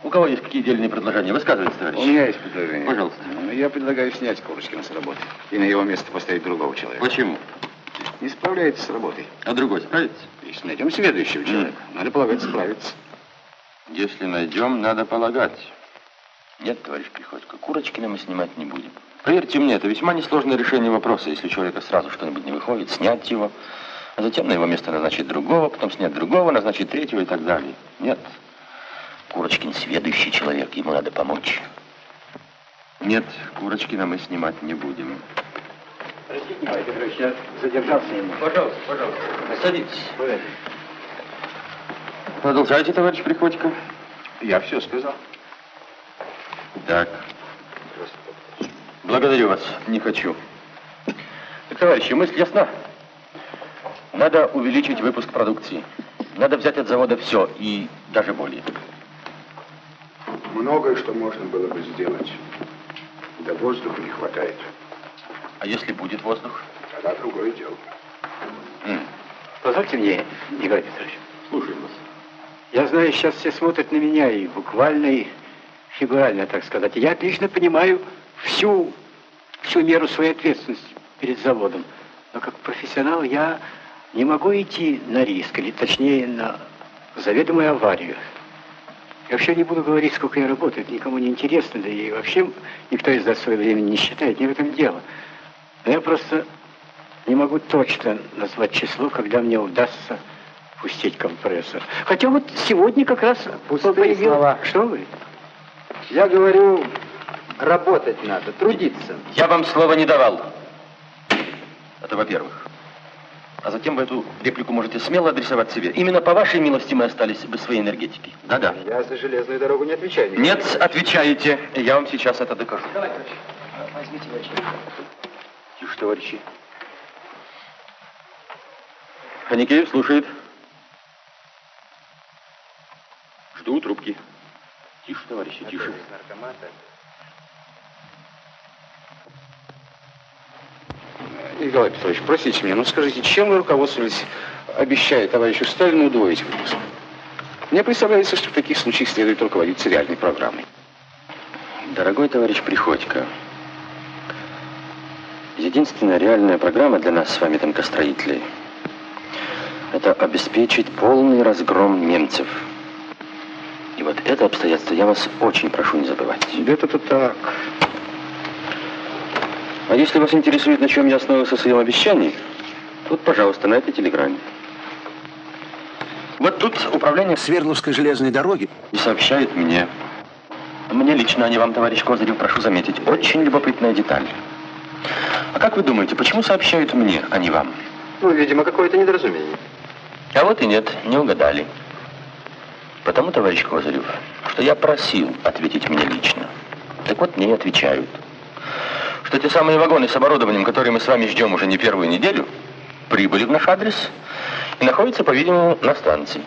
У кого есть какие дельные предложения? Высказывайте, товарищ. У меня есть предложение. Пожалуйста. Ну, Я предлагаю снять Курочкина с работы и на его место поставить другого человека. Почему? Не справляется с работой. А другой справится? Если найдем следующего человека, надо полагать, справится. Если найдем, надо полагать. Нет, товарищ Приходько, Курочкина мы снимать не будем. Поверьте мне, это весьма несложное решение вопроса. Если у человека сразу что-нибудь не выходит, снять его, а затем на его место назначить другого, потом снять другого, назначить третьего и так далее. Нет. Курочкин сведущий человек, ему надо помочь. Нет, Курочкина мы снимать не будем. Простите, Николай Петрович, я задержался ему. Пожалуйста, пожалуйста. Садитесь. Продолжайте, товарищ Приходько. Я все сказал. Так. Благодарю вас. Не хочу. Так, товарищи, мысль ясна. Надо увеличить выпуск продукции. Надо взять от завода все и даже более. Многое, что можно было бы сделать. Да воздуха не хватает. А если будет воздух? Тогда другое дело. М. Позвольте мне, Николай Петрович. Слушаем вас. Я знаю, сейчас все смотрят на меня и буквально, и фигурально, так сказать. Я отлично понимаю всю, всю меру своей ответственности перед заводом. Но как профессионал я не могу идти на риск, или точнее на заведомую аварию. Я вообще не буду говорить, сколько я работаю, это никому не интересно, да и вообще никто из нас свое время не считает, не в этом дело. Но я просто не могу точно назвать число, когда мне удастся пустить компрессор. Хотя вот сегодня как раз Пустые появил- слова. Что вы? Я говорю, работать надо, трудиться. Я вам слова не давал. Это во-первых. А затем вы эту реплику можете смело адресовать себе. Именно по вашей милости мы остались без своей энергетики. Да-да. Я за железную дорогу не отвечаю. Николай Нет, отвечаете. Я вам сейчас это докажу. Возьмите очки. Тише, товарищи. Ханикеев слушает. Жду трубки. Тише, товарищи, тише. Николай Петрович, простите меня, но скажите, чем вы руководствовались, обещая товарищу Сталину удвоить выпуск? Мне представляется, что в таких случаях следует руководиться реальной программой. Дорогой товарищ Приходько, единственная реальная программа для нас с вами, тонкостроителей, это обеспечить полный разгром немцев. И вот это обстоятельство я вас очень прошу не забывать. Это-то так. А если вас интересует, на чем я основывался в своем обещании, вот, пожалуйста, на этой телеграмме. Вот Вот тут управление Свердловской железной дороги и сообщает мне. Мне лично, а не вам, товарищ Козырев, прошу заметить, очень любопытная деталь. А как вы думаете, почему сообщают мне, а не вам? Ну, видимо, какое-то недоразумение. А вот и нет, не угадали. Потому, товарищ Козырев, что я просил ответить мне лично. Так вот, мне и отвечают. Что те самые вагоны с оборудованием, которые мы с вами ждем уже не первую неделю, прибыли в наш адрес и находятся, по-видимому, на станции.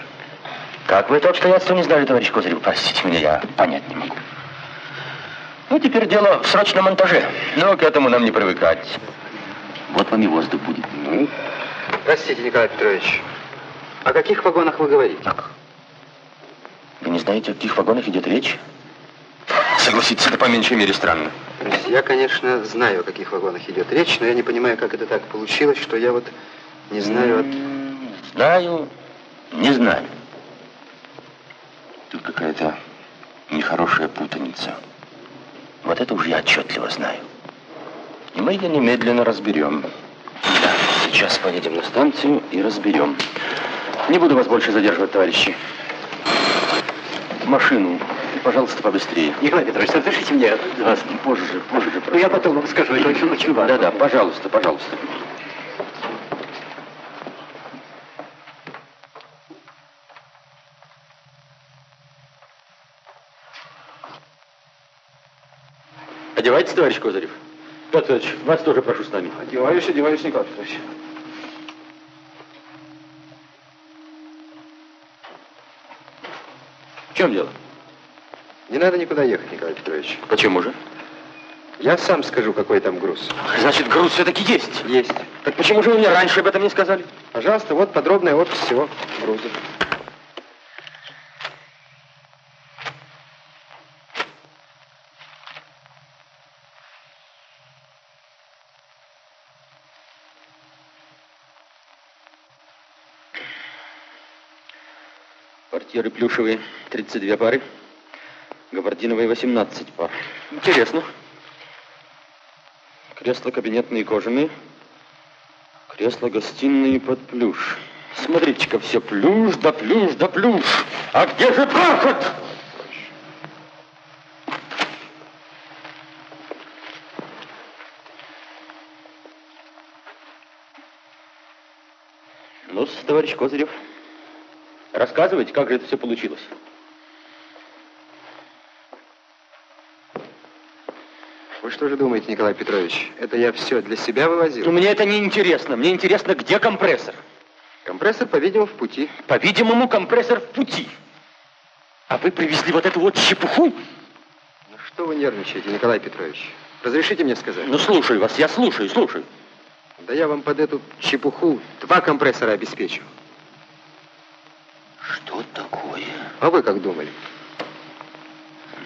Как вы это обстоятельство не знали, товарищ Козырев? Простите меня, я понять не могу. Ну, теперь дело в срочном монтаже. Но к этому нам не привыкать. Вот вам и воздух будет. Ну, простите, Николай Петрович, о каких вагонах вы говорите? Вы не знаете, о каких вагонах идет речь? Согласитесь, это по меньшей мере странно. То есть я, конечно, знаю, о каких вагонах идет речь, но я не понимаю, как это так получилось, что я вот не знаю от... Знаю, не знаю. Тут какая-то нехорошая путаница. Вот это уж я отчетливо знаю. И мы ее немедленно разберем. Да, сейчас поедем на станцию и разберем. Не буду вас больше задерживать, товарищи. Машину, пожалуйста, побыстрее. Николай Петрович, разрешите мне вас позже, позже. Ну, я потом вам скажу, это очень, очень важно. Да-да, пожалуйста, пожалуйста. Одевайтесь, товарищ Козырев. Петр Петрович, вас тоже прошу с нами. Одеваюсь, одеваюсь, Николай Петрович. В чем дело? Не надо никуда ехать, Николай Петрович. Почему же? Я сам скажу, какой там груз. Значит, груз все-таки есть? Есть. Так почему же вы мне раньше об этом не сказали? Пожалуйста, вот подробный опись всего груза. Портьеры плюшевые 32 пары, габардиновые 18 пар. Интересно. Кресла кабинетные кожаные, кресла гостиные под плюш. Смотрите-ка, все плюш да плюш да плюш. А где же проход? ну товарищ Козырев, рассказывайте, как же это все получилось. Вы что же думаете, Николай Петрович, это я все для себя вывозил? Ну, мне это не интересно. Мне интересно, где компрессор. Компрессор, по-видимому, в пути. По-видимому, компрессор в пути. А вы привезли вот эту вот чепуху? Ну, что вы нервничаете, Николай Петрович? Разрешите мне сказать? Ну, слушаю вас, я слушаю, слушаю. Да я вам под эту чепуху два компрессора обеспечу. Что такое? А вы как думали?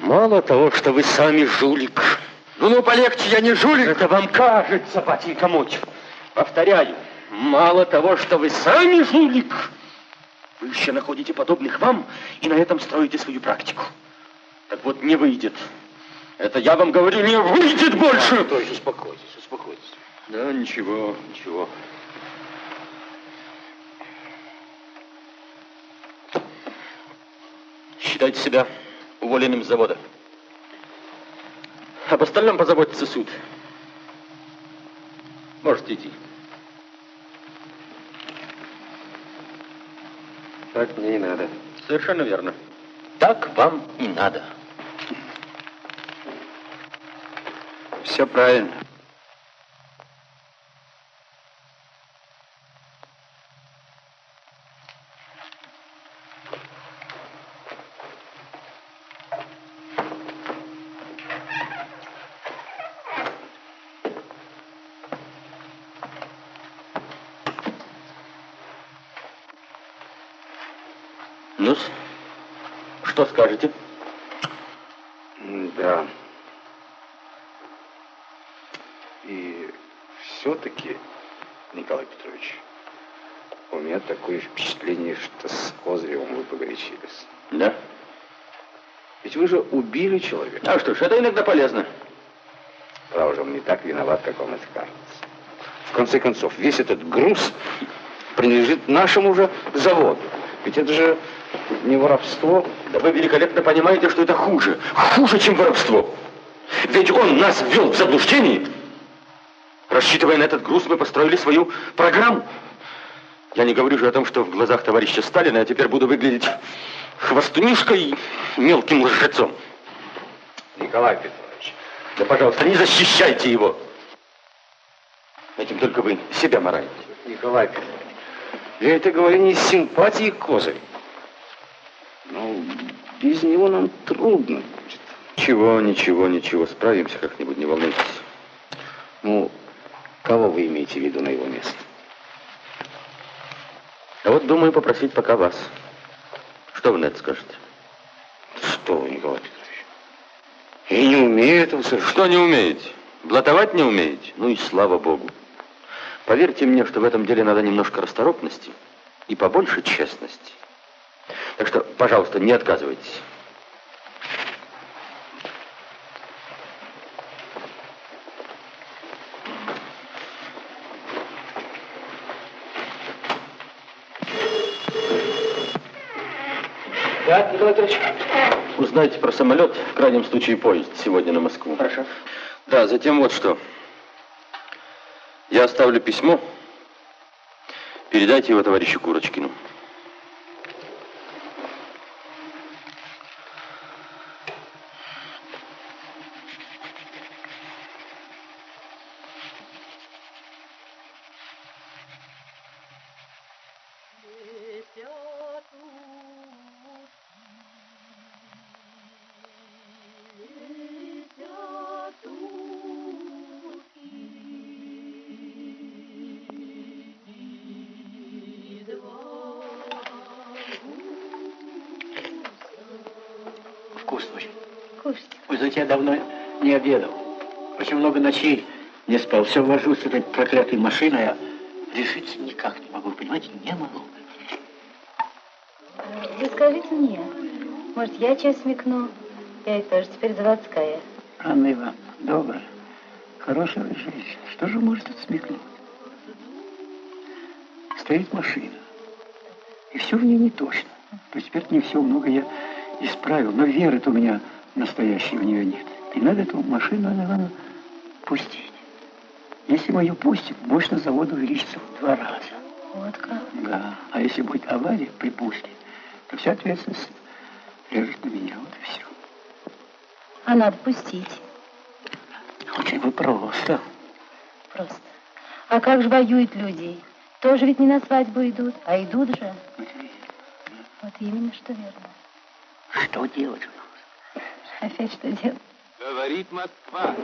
Мало того, что вы сами жулик. Ну, ну, полегче, я не жулик. Это вам кажется, батя Комочев. Повторяю, мало того, что вы сами жулик, вы еще находите подобных вам и на этом строите свою практику. Так вот, не выйдет. Это я вам говорю, не выйдет больше. То есть успокойтесь, успокойтесь. Да, ничего, ничего. Считайте себя уволенным с завода. Об остальном позаботится суд. Можете идти. Так мне и надо. Совершенно верно. Так вам и надо. Все правильно. ну что скажете? Да. И все-таки, Николай Петрович, у меня такое впечатление, что с Козыревым вы погорячились. Да? Ведь вы же убили человека. А что ж, это иногда полезно. Право же, он не так виноват, как вам это кажется. В конце концов, весь этот груз принадлежит нашему же заводу. Ведь это же не воровство. Да вы великолепно понимаете, что это хуже. Хуже, чем воровство. Ведь он нас ввел в заблуждение. Рассчитывая на этот груз, мы построили свою программу. Я не говорю же о том, что в глазах товарища Сталина я теперь буду выглядеть хвостунишкой мелким лжецом. Николай Петрович. Да, пожалуйста, не защищайте его. Этим только вы себя мораете. Николай Петрович, я это говорю не из симпатии к Козырю. Но без него нам трудно будет. Чего, ничего, ничего, справимся как-нибудь, не волнуйтесь. Ну, кого вы имеете в виду на его место? А вот думаю попросить пока вас. Что вы на это скажете? Что вы, Николай Петрович? Я не умею этого совершенно. Что не умеете? Блатовать не умеете? Ну и слава богу. Поверьте мне, что в этом деле надо немножко расторопности и побольше честности. Так что, пожалуйста, не отказывайтесь. Да, Николай Петрович? Узнайте про самолет, в крайнем случае поезд, сегодня на Москву. Хорошо. Да, затем вот что. Я оставлю письмо. Передайте его товарищу Курочкину. Все вожусь с этой проклятой машиной, а решиться никак не могу. Понимаете, не могу. Вы скажите мне, может, я что смекну? Я ведь тоже теперь заводская. Анна Ивановна, добрая, хорошая женщина. Что же может отсмекнуть? Стоит машина, и все в ней не точно. То есть теперь не все, много я исправил, но веры-то у меня настоящей в нее нет. И надо эту машину, Анна Ивановна, пустить. Если мы ее пустим, мощность завода увеличится в два раза. Вот как? Да. А если будет авария при пуске, то вся ответственность лежит на меня. Вот и все. А надо пустить. Очень бы просто. Просто. А как же воюют люди? Тоже ведь не на свадьбу идут, а идут же. Вот именно что верно. Что делать у нас? Опять что делать? Говорит Москва.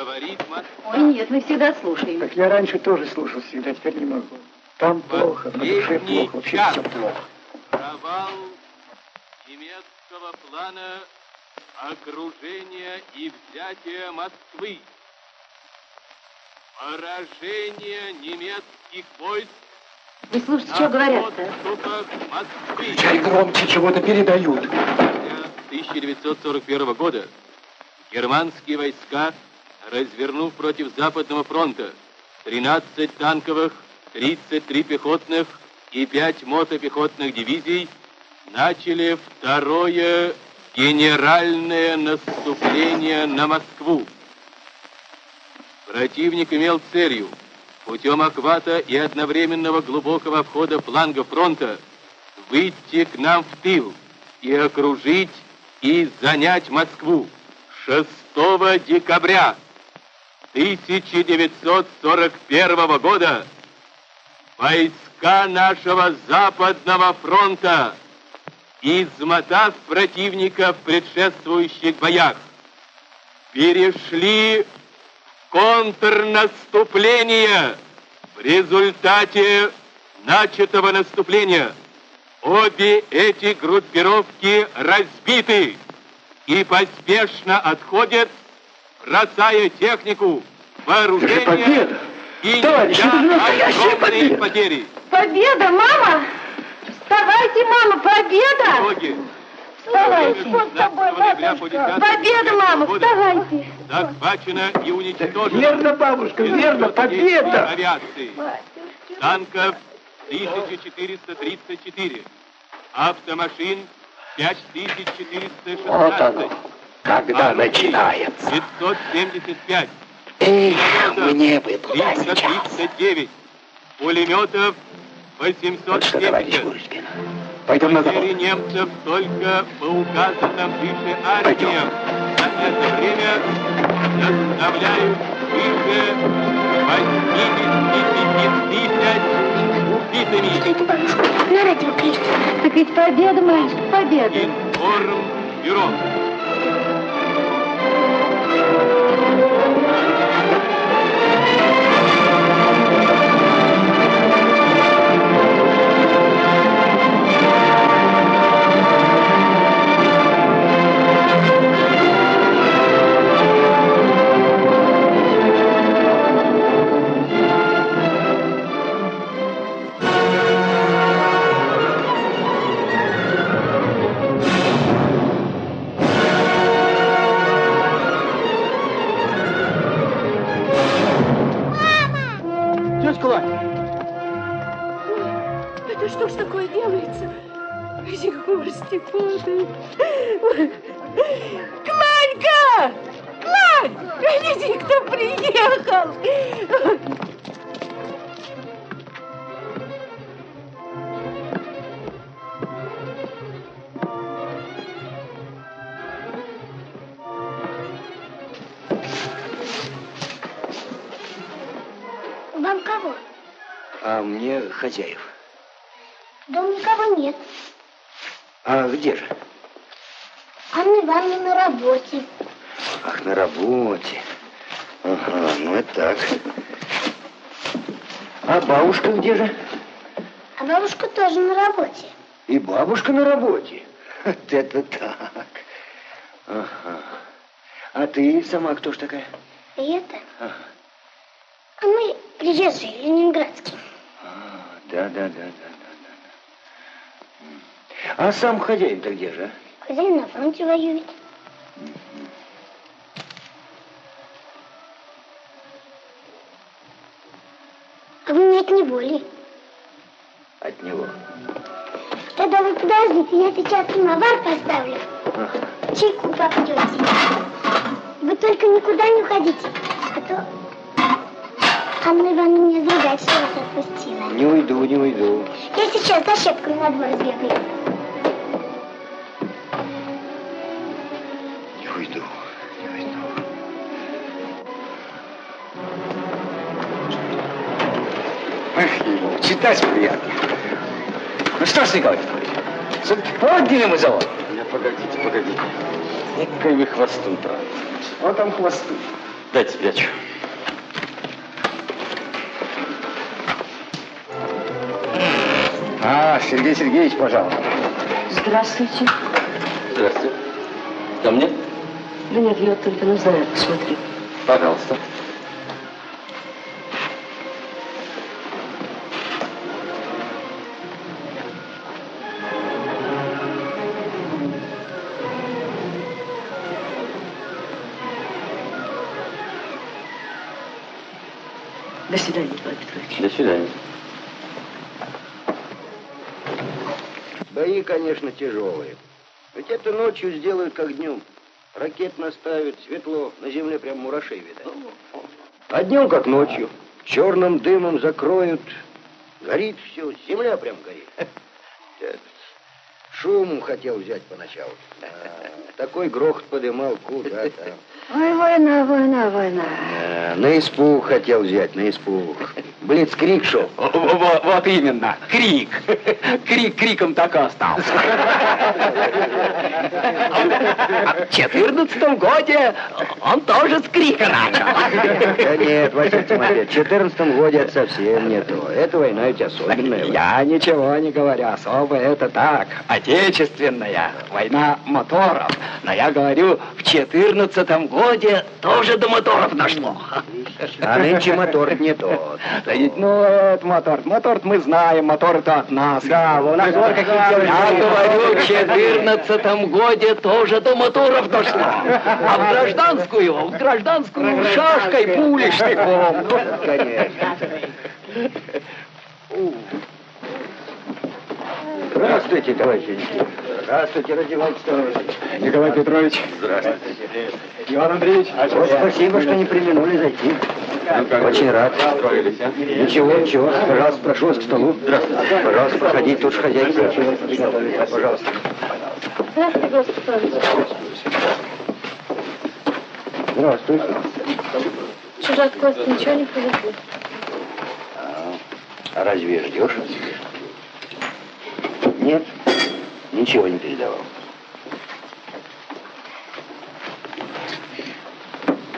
Говорит Москва. Ой, нет, мы всегда слушаем. Так я раньше тоже слушал всегда, теперь не могу. Там плохо, на душе плохо, вообще час. все плохо. Провал немецкого плана окружения и взятия Москвы. Поражение немецких войск Вы слушайте, что говорят-то? Чай громче чего-то передают. 1941 года германские войска, развернув против Западного фронта 13 танковых, 33 пехотных и 5 мотопехотных дивизий, начали второе генеральное наступление на Москву. Противник имел целью путем охвата и одновременного глубокого обхода фланга фронта выйти к нам в тыл и окружить и занять Москву 6 декабря 1941 года войска нашего Западного фронта, измотав противника в предшествующих боях, перешли в контрнаступление в результате начатого наступления. Обе эти группировки разбиты и поспешно отходят, бросая технику, вооружение победа! и Товарищи, неся это же настоящая победа! потери. Победа, мама! Вставайте, мама, победа! Итоги. Вставайте! С 15 ноября по 10 Победа, мама, вставайте! захвачено и уничтожено. Верно, бабушка, верно, победа! Авиации, танков 1434. Автомашин 5416. Когда начинается. 575. Эх, мне бы туда сейчас. 339. Пулеметов Вот что, товарищ 870. Курочкин, пойдем на завод. Немцев только по указанным выше армиям за это время составляют выше 85 тысяч убитыми. На радио кричит. Так ведь победа, мальчик, победа. Информбюро. Thank you. Что ж такое делается? Егор Степанович. Кланька! Клань! Гляди, кто приехал! Вам кого? А мне хозяев. Дома никого нет. А где же? Анна Ивановна на работе. Ах, на работе. Ага, ну это так. А бабушка где же? А бабушка тоже на работе. И бабушка на работе. Вот это так. Ага. А ты сама кто ж такая? Это? Ага. А мы приезжие, ленинградские. Да, да, да, да, да. А сам хозяин-то где же? а? Хозяин на фронте воюет. А вы мне от него ли? От него. Тогда вы подождите, я сейчас самовар поставлю. Ага. Чайку попьете. Вы только никуда не уходите, а то Анна Ивановна меня задать, что вас отпустила. Не уйду, не уйду. Я сейчас за щепкой на двор сбегаю. Не уйду. Не уйду. Эх, читать приятно. Ну что ж, Николай Петрович, все-таки подняли мы завод. Да погодите, погодите. Какой вы хвостун, правда. Вот там хвосты. Дайте спрячу. А, Сергей Сергеевич, пожалуйста. Здравствуйте. Здравствуйте. Ко мне? Да нет, я только на знаю, посмотри. Пожалуйста. До свидания, Николай Петрович. До свидания. Конечно, тяжелые. Ведь это ночью сделают, как днем. Ракет наставят, светло, на земле прям мурашей видать. А днем, как ночью. Черным дымом закроют. Горит все, земля прям горит. Шум хотел взять поначалу. А, такой грохот подымал, куда там. Ой, война, война, война. А, на испуг хотел взять, на испуг. Блицкрик шел. Вот, вот именно, крик. Крик криком так и остался. А в четырнадцатом годе он тоже с крика начал. Да нет, Василий Тимофеевич, в 14 годе это совсем не то. Это война ведь особенная. Я ничего не говорю, особо это так, отечественная, война моторов. Но я говорю, в четырнадцатом годе тоже до моторов дошло. А нынче мотор не тот. Ведь, ну, это мотор. мотор мы знаем, мотор это от нас. Да, у нас вот какие Я говорю, в четырнадцатом годе тоже до моторов дошло. А в гражданскую, в гражданскую шашкой, пулей, штыком. Конечно. Здравствуйте, товарищи. Здравствуйте, Радиван Сторонович. Николай Петрович. Здравствуйте. Иван Андреевич. Вот спасибо, что не применули зайти. Очень рад. Ничего, ничего. Пожалуйста, прошу вас к столу. Здравствуйте. Пожалуйста, проходите, тут же хозяйка. Пожалуйста. Здравствуйте, Господи Павлович. Здравствуй. Чужак Кост ничего не привезли. А разве ждешь? Нет, ничего не передавал.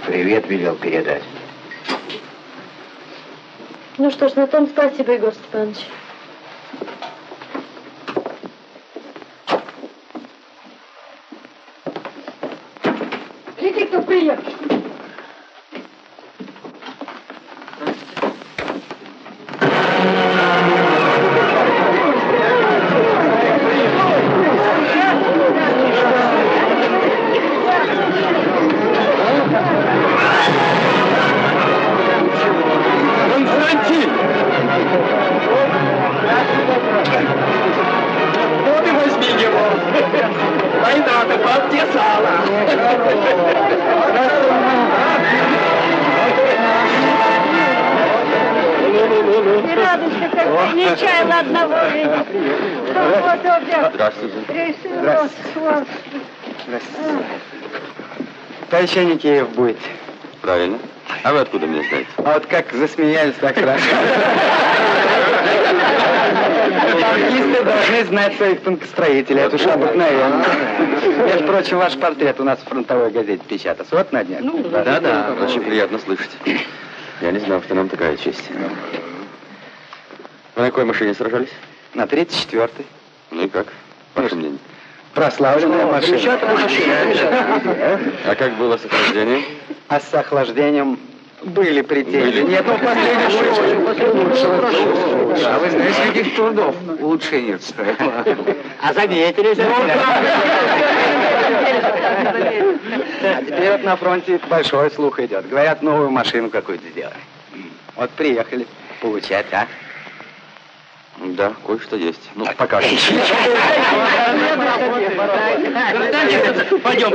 Привет велел передать. Ну что ж, на том спасибо, Егор Степанович. Гляди, кто приехал. Война-то подтесала. И радость какая не чаяла одного опять. Здравствуйте. Вас. Здравствуйте. Товарищ Аникеев будет. Правильно. А вы откуда меня знаете? А вот как засмеялись, так хорошо. Танкисты должны знать своих танкостроителей. Это уж обыкновенно. Между прочим, ваш портрет у нас в фронтовой газете печатался. Вот на днях. Да-да, очень приятно слышать. Я не знал, что нам такая честь. Вы на какой машине сражались? На 34-й. Ну и как? Ваше мнение? Прославленная машина. А как было с охлаждением? А с охлаждением были претензии. Были? Нет, ну последний лучше. А вы знаете, каких трудов улучшение стоило? А заметили? А теперь вот на фронте большой слух идет. Говорят, новую машину какую-то сделали. Вот приехали получать, а? Да, кое-что есть. Ну, покажите. Пойдем,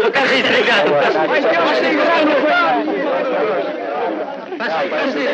покажись,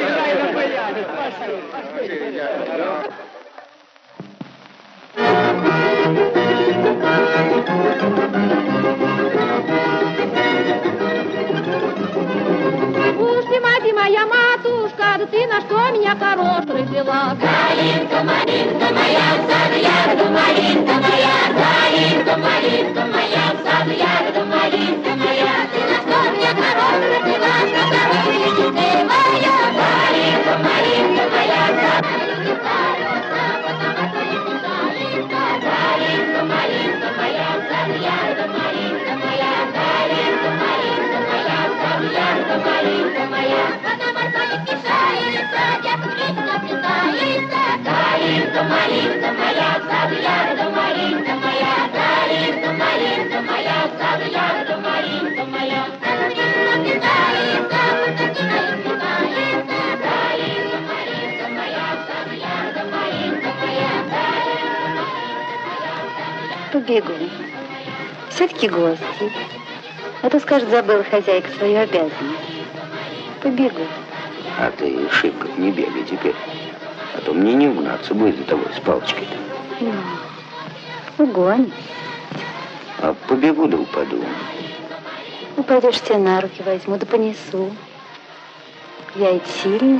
Уж ты, мать и моя матушка, да ты на что меня хорош родила? Калинка, малинка моя, сад ягода, малинка моя, Калинка, малинка моя, сад ягода, малинка моя, ты на что меня хорош родила, что здоровье ты моя, Побегу. Все-таки гости. А то, скажет, забыла хозяйка свою обязанность. Побегу. А ты шибко не бегай теперь. А то мне не угнаться будет за тобой с палочкой-то. Ну, угонит. А побегу да упаду. Упадешь, тебя на руки возьму, да понесу. Я ведь сильная.